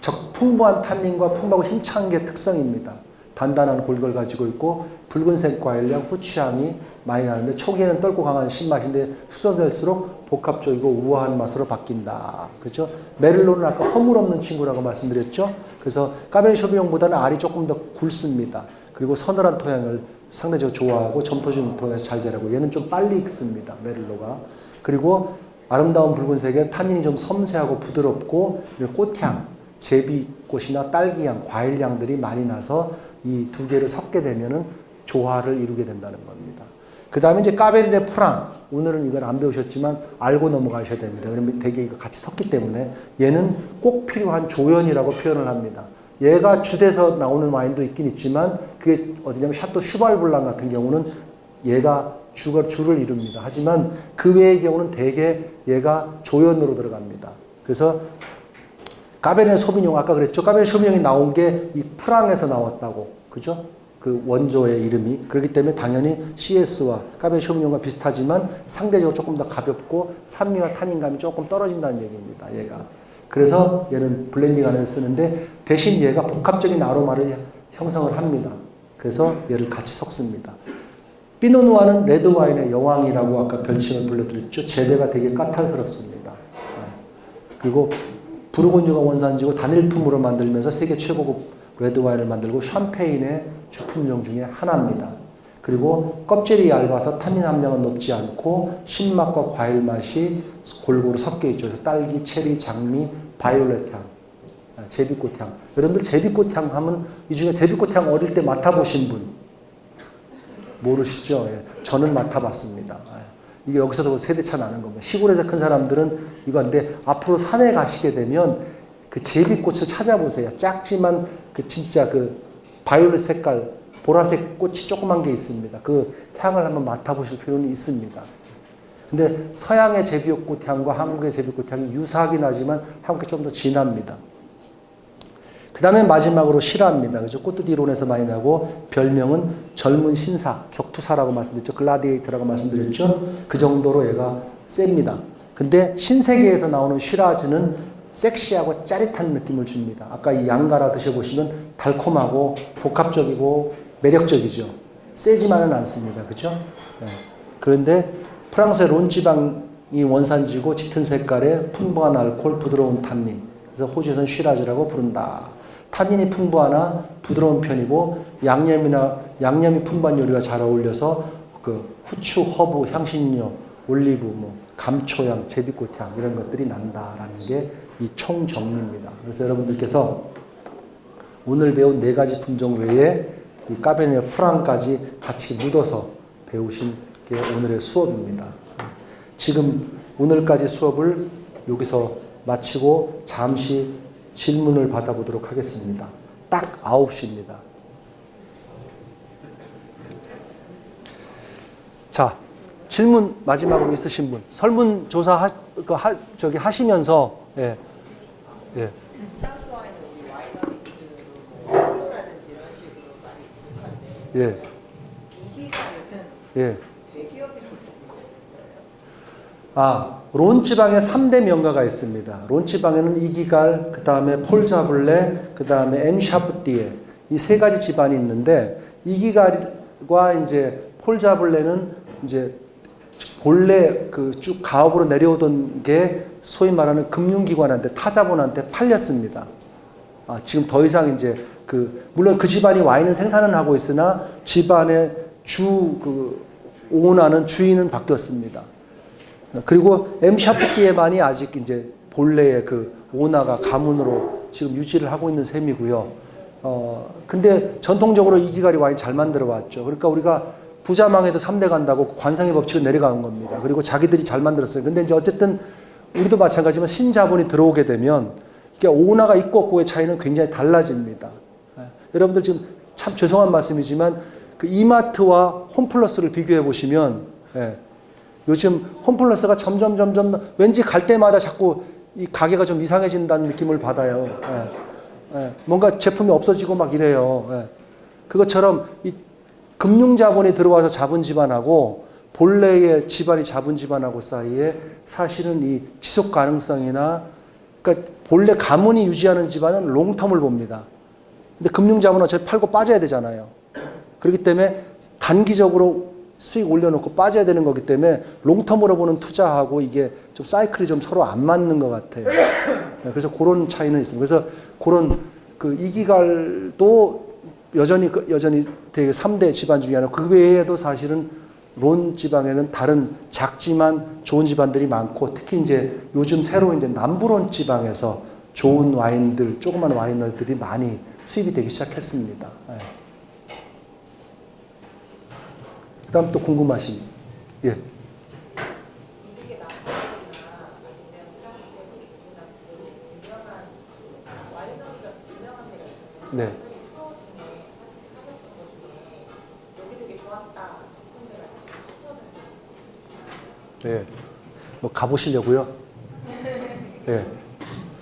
적 풍부한 탄닌과 풍부하고 힘찬 게 특성입니다. 단단한 골걸 가지고 있고 붉은색 과일향, 후추향이 많이 나는데 초기에는 떫고 강한 신맛인데 수선될수록 복합적이고 우아한 맛으로 바뀐다. 그렇죠? 메를론은 아까 허물 없는 친구라고 말씀드렸죠? 그래서 까베르 쇼비뇽보다는 알이 조금 더 굵습니다. 그리고 서늘한 토양을 상대적으로 좋아하고 점토진 토양에서 잘 자라고 얘는 좀 빨리 익습니다. 메를로가. 그리고 아름다운 붉은색에 탄닌이 좀 섬세하고 부드럽고 꽃향, 제비꽃이나 딸기향, 과일향들이 많이 나서 이 두 개를 섞게 되면 은 조화를 이루게 된다는 겁니다. 그 다음에 이제 까베르네 프랑. 오늘은 이걸 안 배우셨지만 알고 넘어가셔야 됩니다. 그러면 되게 이거 같이 섞기 때문에 얘는 꼭 필요한 조연이라고 표현을 합니다. 얘가 주돼서 나오는 와인도 있긴 있지만 그게 어디냐면 샤또 슈발블랑 같은 경우는 얘가 주가 주를 이룹니다. 하지만 그 외의 경우는 대개 얘가 조연으로 들어갑니다. 그래서 까베르네 소비뇽 아까 그랬죠. 까베르네 소비뇽이 나온 게 이 프랑에서 나왔다고. 그죠? 그 원조의 이름이 그렇기 때문에 당연히 CS와 까베르네 소비뇽과 비슷하지만 상대적으로 조금 더 가볍고 산미와 탄닌감이 조금 떨어진다는 얘기입니다. 얘가. 그래서 얘는 블렌딩 안에 쓰는데 대신 얘가 복합적인 아로마를 형성을 합니다. 그래서 얘를 같이 섞습니다. 피노누아는 레드 와인의 여왕이라고 아까 별칭을 불러드렸죠. 재배가 되게 까탈스럽습니다. 그리고 부르곤디가 원산지고 단일품으로 만들면서 세계 최고급 레드 와인을 만들고 샴페인의 주품종 중에 하나입니다. 그리고 껍질이 얇아서 타닌 함량은 높지 않고 신맛과 과일 맛이 골고루 섞여 있죠. 딸기, 체리, 장미, 바이올렛 향, 아, 제비꽃 향. 여러분들 제비꽃 향 하면 이 중에 제비꽃 향 어릴 때 맡아보신 분 모르시죠? 예. 저는 맡아봤습니다. 예. 이게 여기서도 세대차 나는 겁니다. 시골에서 큰 사람들은 이건데 앞으로 산에 가시게 되면 그 제비꽃을 찾아보세요. 작지만 그 진짜 그 바이올렛 색깔 보라색 꽃이 조그만 게 있습니다. 그 향을 한번 맡아보실 필요는 있습니다. 근데 서양의 제비꽃 향과 한국의 제비꽃 향이 유사하긴 하지만 한국이 좀 더 진합니다. 그 다음에 마지막으로 실화입니다. 그죠? 꽃뜻 이론에서 많이 나고 별명은 젊은 신사, 격투사라고 말씀드렸죠. 글라디에이터라고 말씀드렸죠. 그 정도로 얘가 셉니다. 근데 신세계에서 나오는 쉬라즈는 섹시하고 짜릿한 느낌을 줍니다. 아까 이 양가라 드셔보시면 달콤하고 복합적이고 매력적이죠. 세지만은 않습니다. 그죠? 네. 그런데 프랑스의 론 지방이 원산지고 짙은 색깔의 풍부한 알코올, 부드러운 탄닌. 그래서 호주에서는 쉬라즈라고 부른다. 탄닌이 풍부하나 부드러운 편이고 양념이나 양념이 풍부한 요리가 잘 어울려서 그 후추, 허브, 향신료, 올리브, 뭐 감초향, 제비꽃향 이런 것들이 난다라는 게 이 총정리입니다. 그래서 여러분들께서 오늘 배운 네 가지 품종 외에 이 까베네 프랑까지 같이 묻어서 배우신 게 오늘의 수업입니다. 지금 오늘까지 수업을 여기서 마치고 잠시 질문을 받아보도록 하겠습니다. 딱 9시입니다. 자, 질문 마지막으로 있으신 분. 설문조사 하, 그 하, 저기 하시면서, 예, 예. 예, 예. 아, 론 지방에 3대 명가가 있습니다. 론 지방에는 이기갈, 그 다음에 폴자블레, 그 다음에 엠샤프띠에 이 세 가지 집안이 있는데 이기갈과 이제 폴자블레는 이제 본래 그 쭉 가업으로 내려오던 게 소위 말하는 금융기관한테 타자본한테 팔렸습니다. 아, 지금 더 이상 이제 그 물론 그 집안이 와인은 생산은 하고 있으나 집안의 주그 오너는 주인은 바뀌었습니다. 그리고 엠샤프티에만이 아직 이제 본래의 그 오나가 가문으로 지금 유지를 하고 있는 셈이고요. 어, 근데 전통적으로 이기갈이 와인 잘 만들어 왔죠. 그러니까 우리가 부자망에도 3대 간다고 관상의 법칙은 내려가는 겁니다. 그리고 자기들이 잘 만들었어요. 근데 이제 어쨌든 우리도 마찬가지지만 신자본이 들어오게 되면 이게 오나가 있고 없고의 차이는 굉장히 달라집니다. 예. 여러분들 지금 참 죄송한 말씀이지만 그 이마트와 홈플러스를 비교해 보시면 예. 요즘 홈플러스가 점점 점점 왠지 갈 때마다 자꾸 이 가게가 좀 이상해진다는 느낌을 받아요. 예. 예. 뭔가 제품이 없어지고 막 이래요. 예. 그것처럼 이 금융자본이 들어와서 잡은 집안하고 본래의 집안이 잡은 집안하고 사이에 사실은 이 지속 가능성이나 그러니까 본래 가문이 유지하는 집안은 롱텀을 봅니다. 근데 금융자본은 어차피 팔고 빠져야 되잖아요. 그렇기 때문에 단기적으로 수익 올려놓고 빠져야 되는 거기 때문에 롱텀으로 보는 투자하고 이게 좀 사이클이 좀 서로 안 맞는 것 같아요. 네, 그래서 그런 차이는 있습니다. 그래서 그런 그 이기갈도 여전히 그- 여전히 되게 3대 집안 중에 하나. 그 외에도 사실은 론 지방에는 다른 작지만 좋은 집안들이 많고 특히 이제 요즘 새로 이제 남부론 지방에서 좋은 와인들, 조그만 와이너들이 많이 수입이 되기 시작했습니다. 예. 그 다음 또 궁금하신 예. 이 예. 뭐 가보시려고요? 예.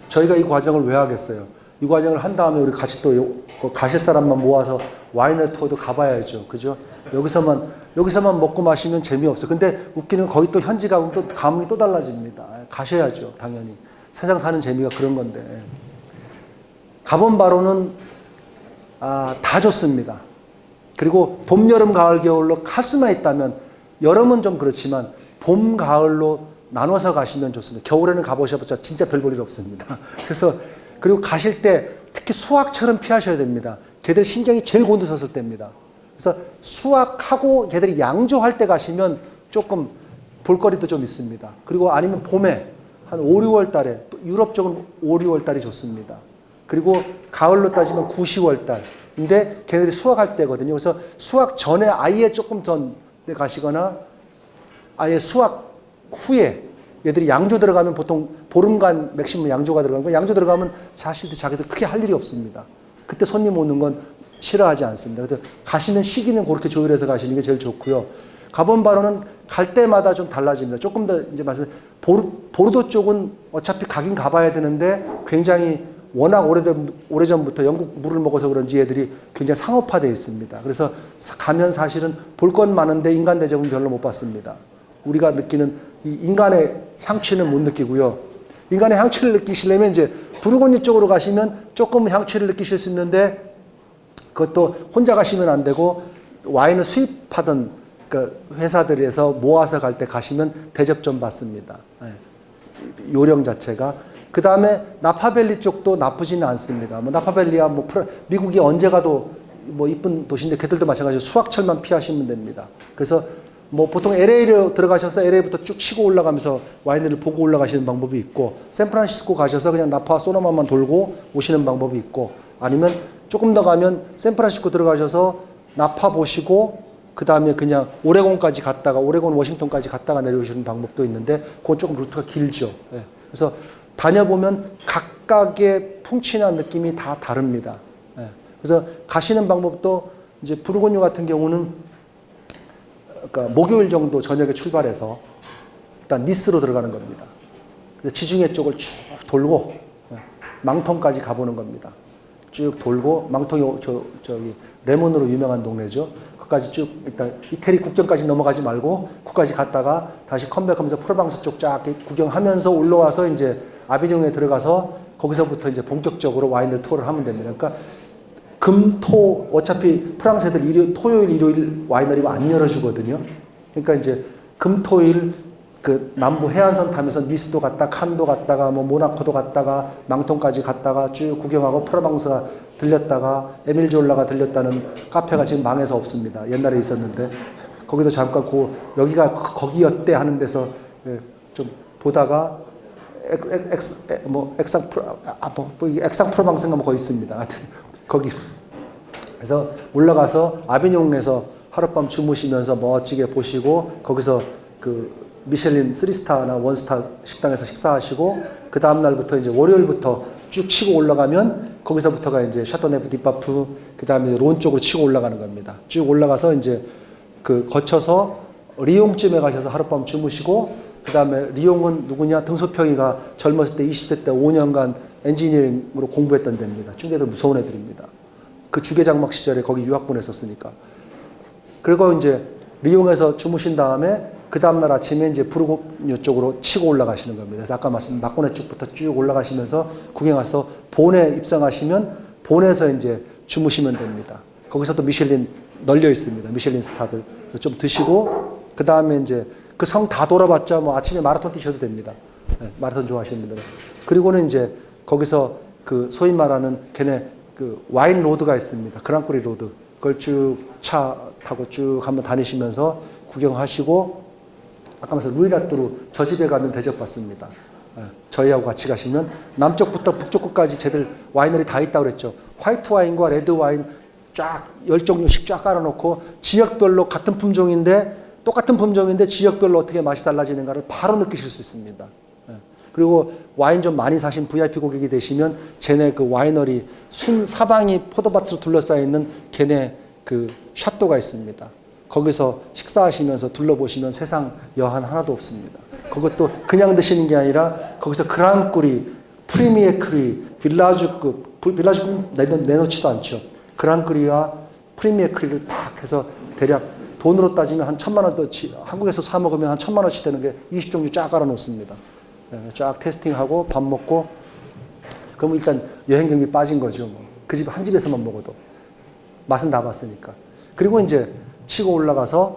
저희가 이 과정을 왜 하겠어요? 이 과정을 한 다음에 우리 같이 또 가실 사람만 모아서 와이너 투어도 가봐야죠. 그죠? 여기서만, 여기서만 먹고 마시면 재미없어. 근데 웃기는 건 거기 또 현지 가면 또 감흥이 또 달라집니다. 예, 가셔야죠. 당연히. 세상 사는 재미가 그런 건데. 예. 가본 바로는 아, 다 좋습니다. 그리고 봄, 여름, 가을, 겨울로 할 수만 있다면 여름은 좀 그렇지만 봄, 가을로 나눠서 가시면 좋습니다. 겨울에는 가보셔봤자 진짜 별 볼 일 없습니다. 그래서 그리고 가실 때 특히 수학처럼 피하셔야 됩니다. 걔들 신경이 제일 곤두섰을 때입니다. 그래서 수학하고 걔들이 양조할 때 가시면 조금 볼거리도 좀 있습니다. 그리고 아니면 봄에 한 5, 6월 달에 유럽 쪽은 5, 6월 달이 좋습니다. 그리고 가을로 따지면 9, 10월 달. 근데 걔네들이 수학할 때거든요. 그래서 수학 전에 아예 조금 전에 가시거나 아예 수학 후에 얘들이 양조 들어가면 보통 보름간 맥시멈 양조가 들어가는 거 양조 들어가면 사실 자기들 크게 할 일이 없습니다. 그때 손님 오는 건 싫어하지 않습니다. 그래서 가시는 시기는 그렇게 조율해서 가시는 게 제일 좋고요. 가본 바로는 갈 때마다 좀 달라집니다. 조금 더 이제 말씀 보르, 보르도 쪽은 어차피 가긴 가봐야 되는데 굉장히 워낙 오래된, 오래전부터 영국 물을 먹어서 그런지 애들이 굉장히 상업화되어 있습니다. 그래서 사- 가면 사실은 볼 건 많은데 인간 대접은 별로 못 받습니다. 우리가 느끼는 이 인간의 향취는 못 느끼고요. 인간의 향취를 느끼시려면 이제 부르고뉴 쪽으로 가시면 조금 향취를 느끼실 수 있는데 그것도 혼자 가시면 안 되고 와인을 수입하던 그 회사들에서 모아서 갈 때 가시면 대접 좀 받습니다. 예. 요령 자체가 그 다음에 나파밸리 쪽도 나쁘지는 않습니다. 뭐 나파밸리야 뭐 미국이 언제 가도 뭐 이쁜 도시인데 걔들도 마찬가지로 수학철만 피하시면 됩니다. 그래서 뭐 보통 LA로 들어가셔서 LA부터 쭉 치고 올라가면서 와인들을 보고 올라가시는 방법이 있고 샌프란시스코 가셔서 그냥 나파 소노마만 돌고 오시는 방법이 있고 아니면 조금 더 가면 샌프란시스코 들어가셔서 나파 보시고 그 다음에 그냥 오레곤까지 갔다가 오레곤 워싱턴까지 갔다가 내려오시는 방법도 있는데 그건 조금 루트가 길죠. 예. 그래서 다녀보면 각각의 풍치나 느낌이 다 다릅니다. 예. 그래서 가시는 방법도 이제 부르고뉴 같은 경우는 그러니까 목요일 정도 저녁에 출발해서 일단 니스로 들어가는 겁니다. 그래서 지중해 쪽을 쭉 돌고 예, 망통까지 가보는 겁니다. 쭉 돌고 망통이 저 저기 레몬으로 유명한 동네죠. 거기까지 쭉 일단 이태리 국경까지 넘어가지 말고 거기까지 갔다가 다시 컴백하면서 프로방스 쪽 쫙 구경하면서 올라와서 이제 아비뇽에 들어가서 거기서부터 이제 본격적으로 와인을 투어를 하면 됩니다. 그러니까 금, 토, 어차피 프랑스 애들 일요, 토요일, 일요일 와이너리가 안 열어주거든요. 그러니까 이제 금, 토일 그 남부 해안선 타면서 니스도 갔다, 칸도 갔다가, 뭐 모나코도 갔다가, 망통까지 갔다가 쭉 구경하고 프로방스가 들렸다가, 에밀졸라가 들렸다는 카페가 지금 망해서 없습니다. 옛날에 있었는데. 거기서 잠깐 고, 여기가 거- 거기였대 하는 데서 예, 좀 보다가 엑, 엑, 에, 뭐, 엑상 프로, 아, 뭐, 뭐, 이게 엑상 프로방스인가 뭐 거기 있습니다. 거기. 그래서 올라가서 아비뇽에서 하룻밤 주무시면서 멋지게 보시고 거기서 그 미셸린 3스타나 원스타 식당에서 식사하시고 그 다음 날부터 이제 월요일부터 쭉 치고 올라가면 거기서부터가 이제 샤토네프 뒤 파프 그 다음에 론 쪽으로 치고 올라가는 겁니다. 쭉 올라가서 이제 그 거쳐서 리옹쯤에 가셔서 하룻밤 주무시고 그 다음에 리옹은 누구냐 등소평이가 젊었을 때 20대 때 5년간 엔지니어링으로 공부했던 데입니다. 중개들 무서운 애들입니다. 그 주계장막 시절에 거기 유학 보냈었으니까. 그리고 이제 리옹에서 주무신 다음에 그 다음날 아침에 이제 부르고뉴 쪽으로 치고 올라가시는 겁니다. 그래서 아까 말씀 막고내 쪽부터 쭉 올라가시면서 구경해서 본에 입성하시면 본에서 이제 주무시면 됩니다. 거기서도 미슐린 널려 있습니다. 미슐린 스타들 좀 드시고 그 다음에 이제 그 성 다 돌아봤자 뭐 아침에 마라톤 뛰셔도 됩니다. 네, 마라톤 좋아하시는 분들은 그리고는 이제 거기서 그 소위 말하는 걔네 그 와인 로드가 있습니다. Grand Cru 로드. 그걸 쭉 차 타고 쭉 한번 다니시면서 구경하시고 아까 말씀 루이라뚜루 저 집에 가면 대접받습니다. 예, 저희하고 같이 가시면 남쪽부터 북쪽 끝까지 쟤들 와이너리 다 있다고 그랬죠. 화이트 와인과 레드 와인 쫙 열 종류씩 쫙 깔아놓고 지역별로 같은 품종인데 똑같은 품종인데 지역별로 어떻게 맛이 달라지는가를 바로 느끼실 수 있습니다. 예. 그리고 와인 좀 많이 사신 VIP 고객이 되시면 쟤네 그 와이너리 순 사방이 포도밭으로 둘러싸여 있는 걔네 그 château가 있습니다. 거기서 식사하시면서 둘러보시면 세상 여한 하나도 없습니다. 그것도 그냥 드시는 게 아니라 거기서 그랑꾸리, 프리미에크리, 빌라주급, 부- 빌라주급 내놓, 내놓지도 않죠. 그랑꾸리와 프리미에크리를 딱 해서 대략 돈으로 따지면 한 천만 원어치, 한국에서 사 먹으면 한 천만 원어치 되는 게 20종류 쫙 깔아 놓습니다. 네, 쫙 tasting하고 밥 먹고 그럼 일단 여행 경비 빠진 거죠. 뭐. 그집 한 집에서만 먹어도 맛은 다 봤으니까. 그리고 이제 치고 올라가서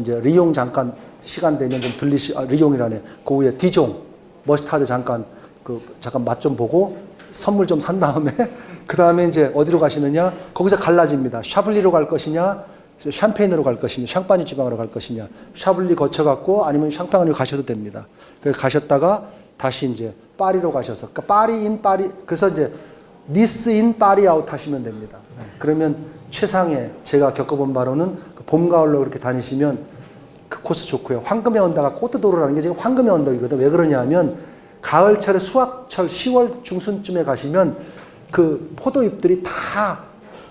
이제 리옹 잠깐 시간 되면 좀 들리시 아, 리용이라네. 그 위에 디종 머스타드 잠깐 그 잠깐 맛 좀 보고 선물 좀 산 다음에 그 다음에 이제 어디로 가시느냐? 거기서 갈라집니다. 샤블리로 갈 것이냐? 샴페인으로 갈 것이냐? 샹파니 지방으로 갈 것이냐? 샤블리 거쳐갖고 아니면 샹파니로 가셔도 됩니다. 그 가셨다가 다시 이제 파리로 가셔서 그러니까 파리 in 파리 그래서 이제 니스 in 파리 아웃 하시면 됩니다. 네. 그러면 최상의 제가 겪어본 바로는 그 봄 가을로 그렇게 다니시면 그 코스 좋고요. 황금의 언덕가 코트도로라는 게 지금 황금의 언덕이거든. 왜 그러냐 하면 가을철에 수확철 10월 중순쯤에 가시면 그 포도잎들이 다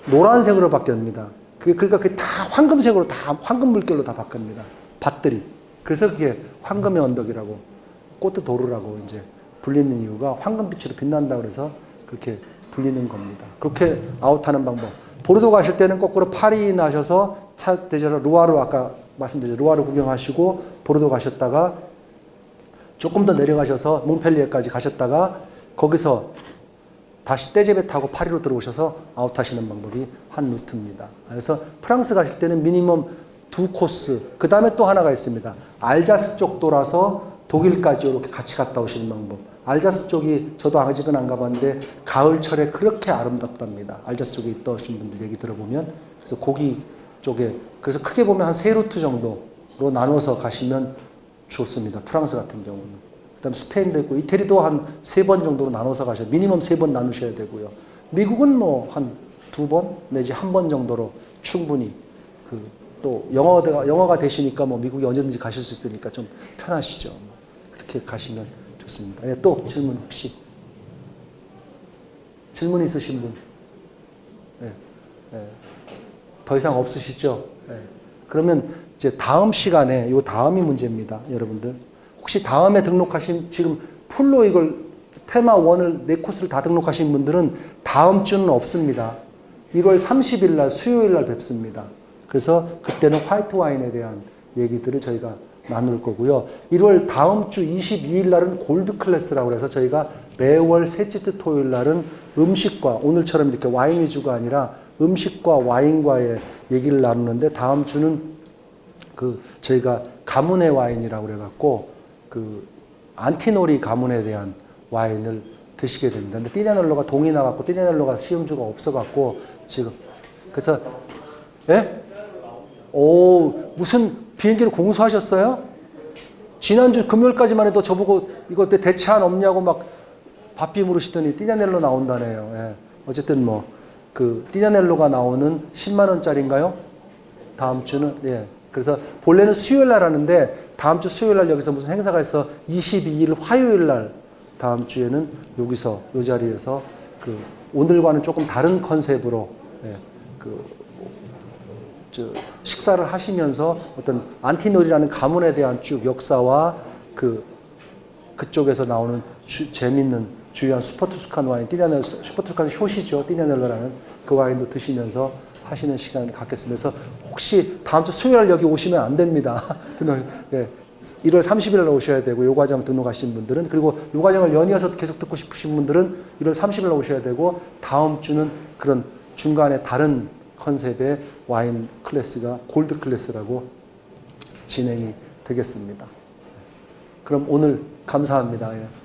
노란색으로 바뀝니다. 그- 그러니까 그게 다 황금색으로 다 황금 물결로 다 바뀝니다. 밭들이. 그래서 그게 황금의 언덕이라고 꽃도로라고 이제 불리는 이유가 황금빛으로 빛난다 그래서 그렇게 불리는 겁니다. 그렇게 아웃하는 방법. 보르도 가실 때는 거꾸로 파리 나셔서 차 대저로 루아르 아까 말씀드린 루아르 구경하시고 보르도 가셨다가 조금 더 내려가셔서 몽펠리에까지 가셨다가 거기서 다시 떼제배 타고 파리로 들어오셔서 아웃하시는 방법이 한 루트입니다. 그래서 프랑스 가실 때는 미니멈 두 코스, 그 다음에 또 하나가 있습니다. 알자스 쪽 돌아서 독일까지 이렇게 같이 갔다 오시는 방법. 알자스 쪽이 저도 아직은 안 가봤는데 가을철에 그렇게 아름답답니다. 알자스 쪽에 있다 오신 분들 얘기 들어보면 그래서 거기 쪽에 그래서 크게 보면 한 세 루트 정도로 나눠서 가시면 좋습니다. 프랑스 같은 경우는. 그다음 스페인도 있고 이태리도 한 세 번 정도로 나눠서 가셔야 미니멈 세 번 나누셔야 되고요. 미국은 뭐 한 두 번 내지 한 번 정도로 충분히 그 또 영어가 영어가 되시니까 뭐 미국에 언제든지 가실 수 있으니까 좀 편하시죠. 그렇게 가시면 좋습니다. 예, 또 질문 혹시 질문 있으신 분? 예, 예. 더 이상 없으시죠? 예. 그러면 이제 다음 시간에 요 다음이 문제입니다, 여러분들. 혹시 다음에 등록하신 지금 full로 이걸 테마 1을 네 코스를 다 등록하신 분들은 다음 주는 없습니다. 1월 30일 날 수요일 날 뵙습니다. 그래서 그때는 화이트 와인에 대한 얘기들을 저희가 나눌 거고요. 1월 다음 주 22일 날은 Gold Class라고 해서 저희가 매월 셋째 주 토요일 날은 음식과 오늘처럼 이렇게 와인 위주가 아니라 음식과 와인과의 얘기를 나누는데 다음 주는 그 저희가 가문의 와인이라고 그래갖고 그 안티노리 가문에 대한 와인을 드시게 됩니다. 근데 띠네널로가 동이 나갖고 띠네널로가 시음주가 없어갖고 지금 그래서 예? 오 무슨 비행기를 공수하셨어요? 지난주 금요일까지만 해도 저보고 이거 때 대체 안 없냐고 막 바삐 물으시더니 띠냐넬로 나온다네요. 예. 어쨌든 뭐 그 띠냐넬로가 나오는 10만 원짜리인가요? 다음 주는 예. 그래서 본래는 수요일 날 하는데 다음 주 수요일 날 여기서 무슨 행사가 있어 22일 화요일 날 다음 주에는 여기서 이 자리에서 그 오늘과는 조금 다른 컨셉으로 예. 그 저, 식사를 하시면서 어떤 안티놀이라는 가문에 대한 쭉 역사와 그 그쪽에서 나오는 주- 재밌는 주요한 Super Tuscan 와인, 띠냐넬 Super Tuscan 효시죠, 띠냐넬로라는 그 와인도 드시면서 하시는 시간을 갖겠습니다. 그래서 혹시 다음 주 수요일 날 여기 오시면 안 됩니다. 예, 1월 30일 날 오셔야 되고 요 과정 등록하신 분들은 그리고 요 과정을 연이어서 계속 듣고 싶으신 분들은 1월 30일 날 오셔야 되고 다음 주는 그런 중간에 다른 컨셉의 와인 class가 Gold Class라고 진행이 되겠습니다. 그럼 오늘 감사합니다. 예.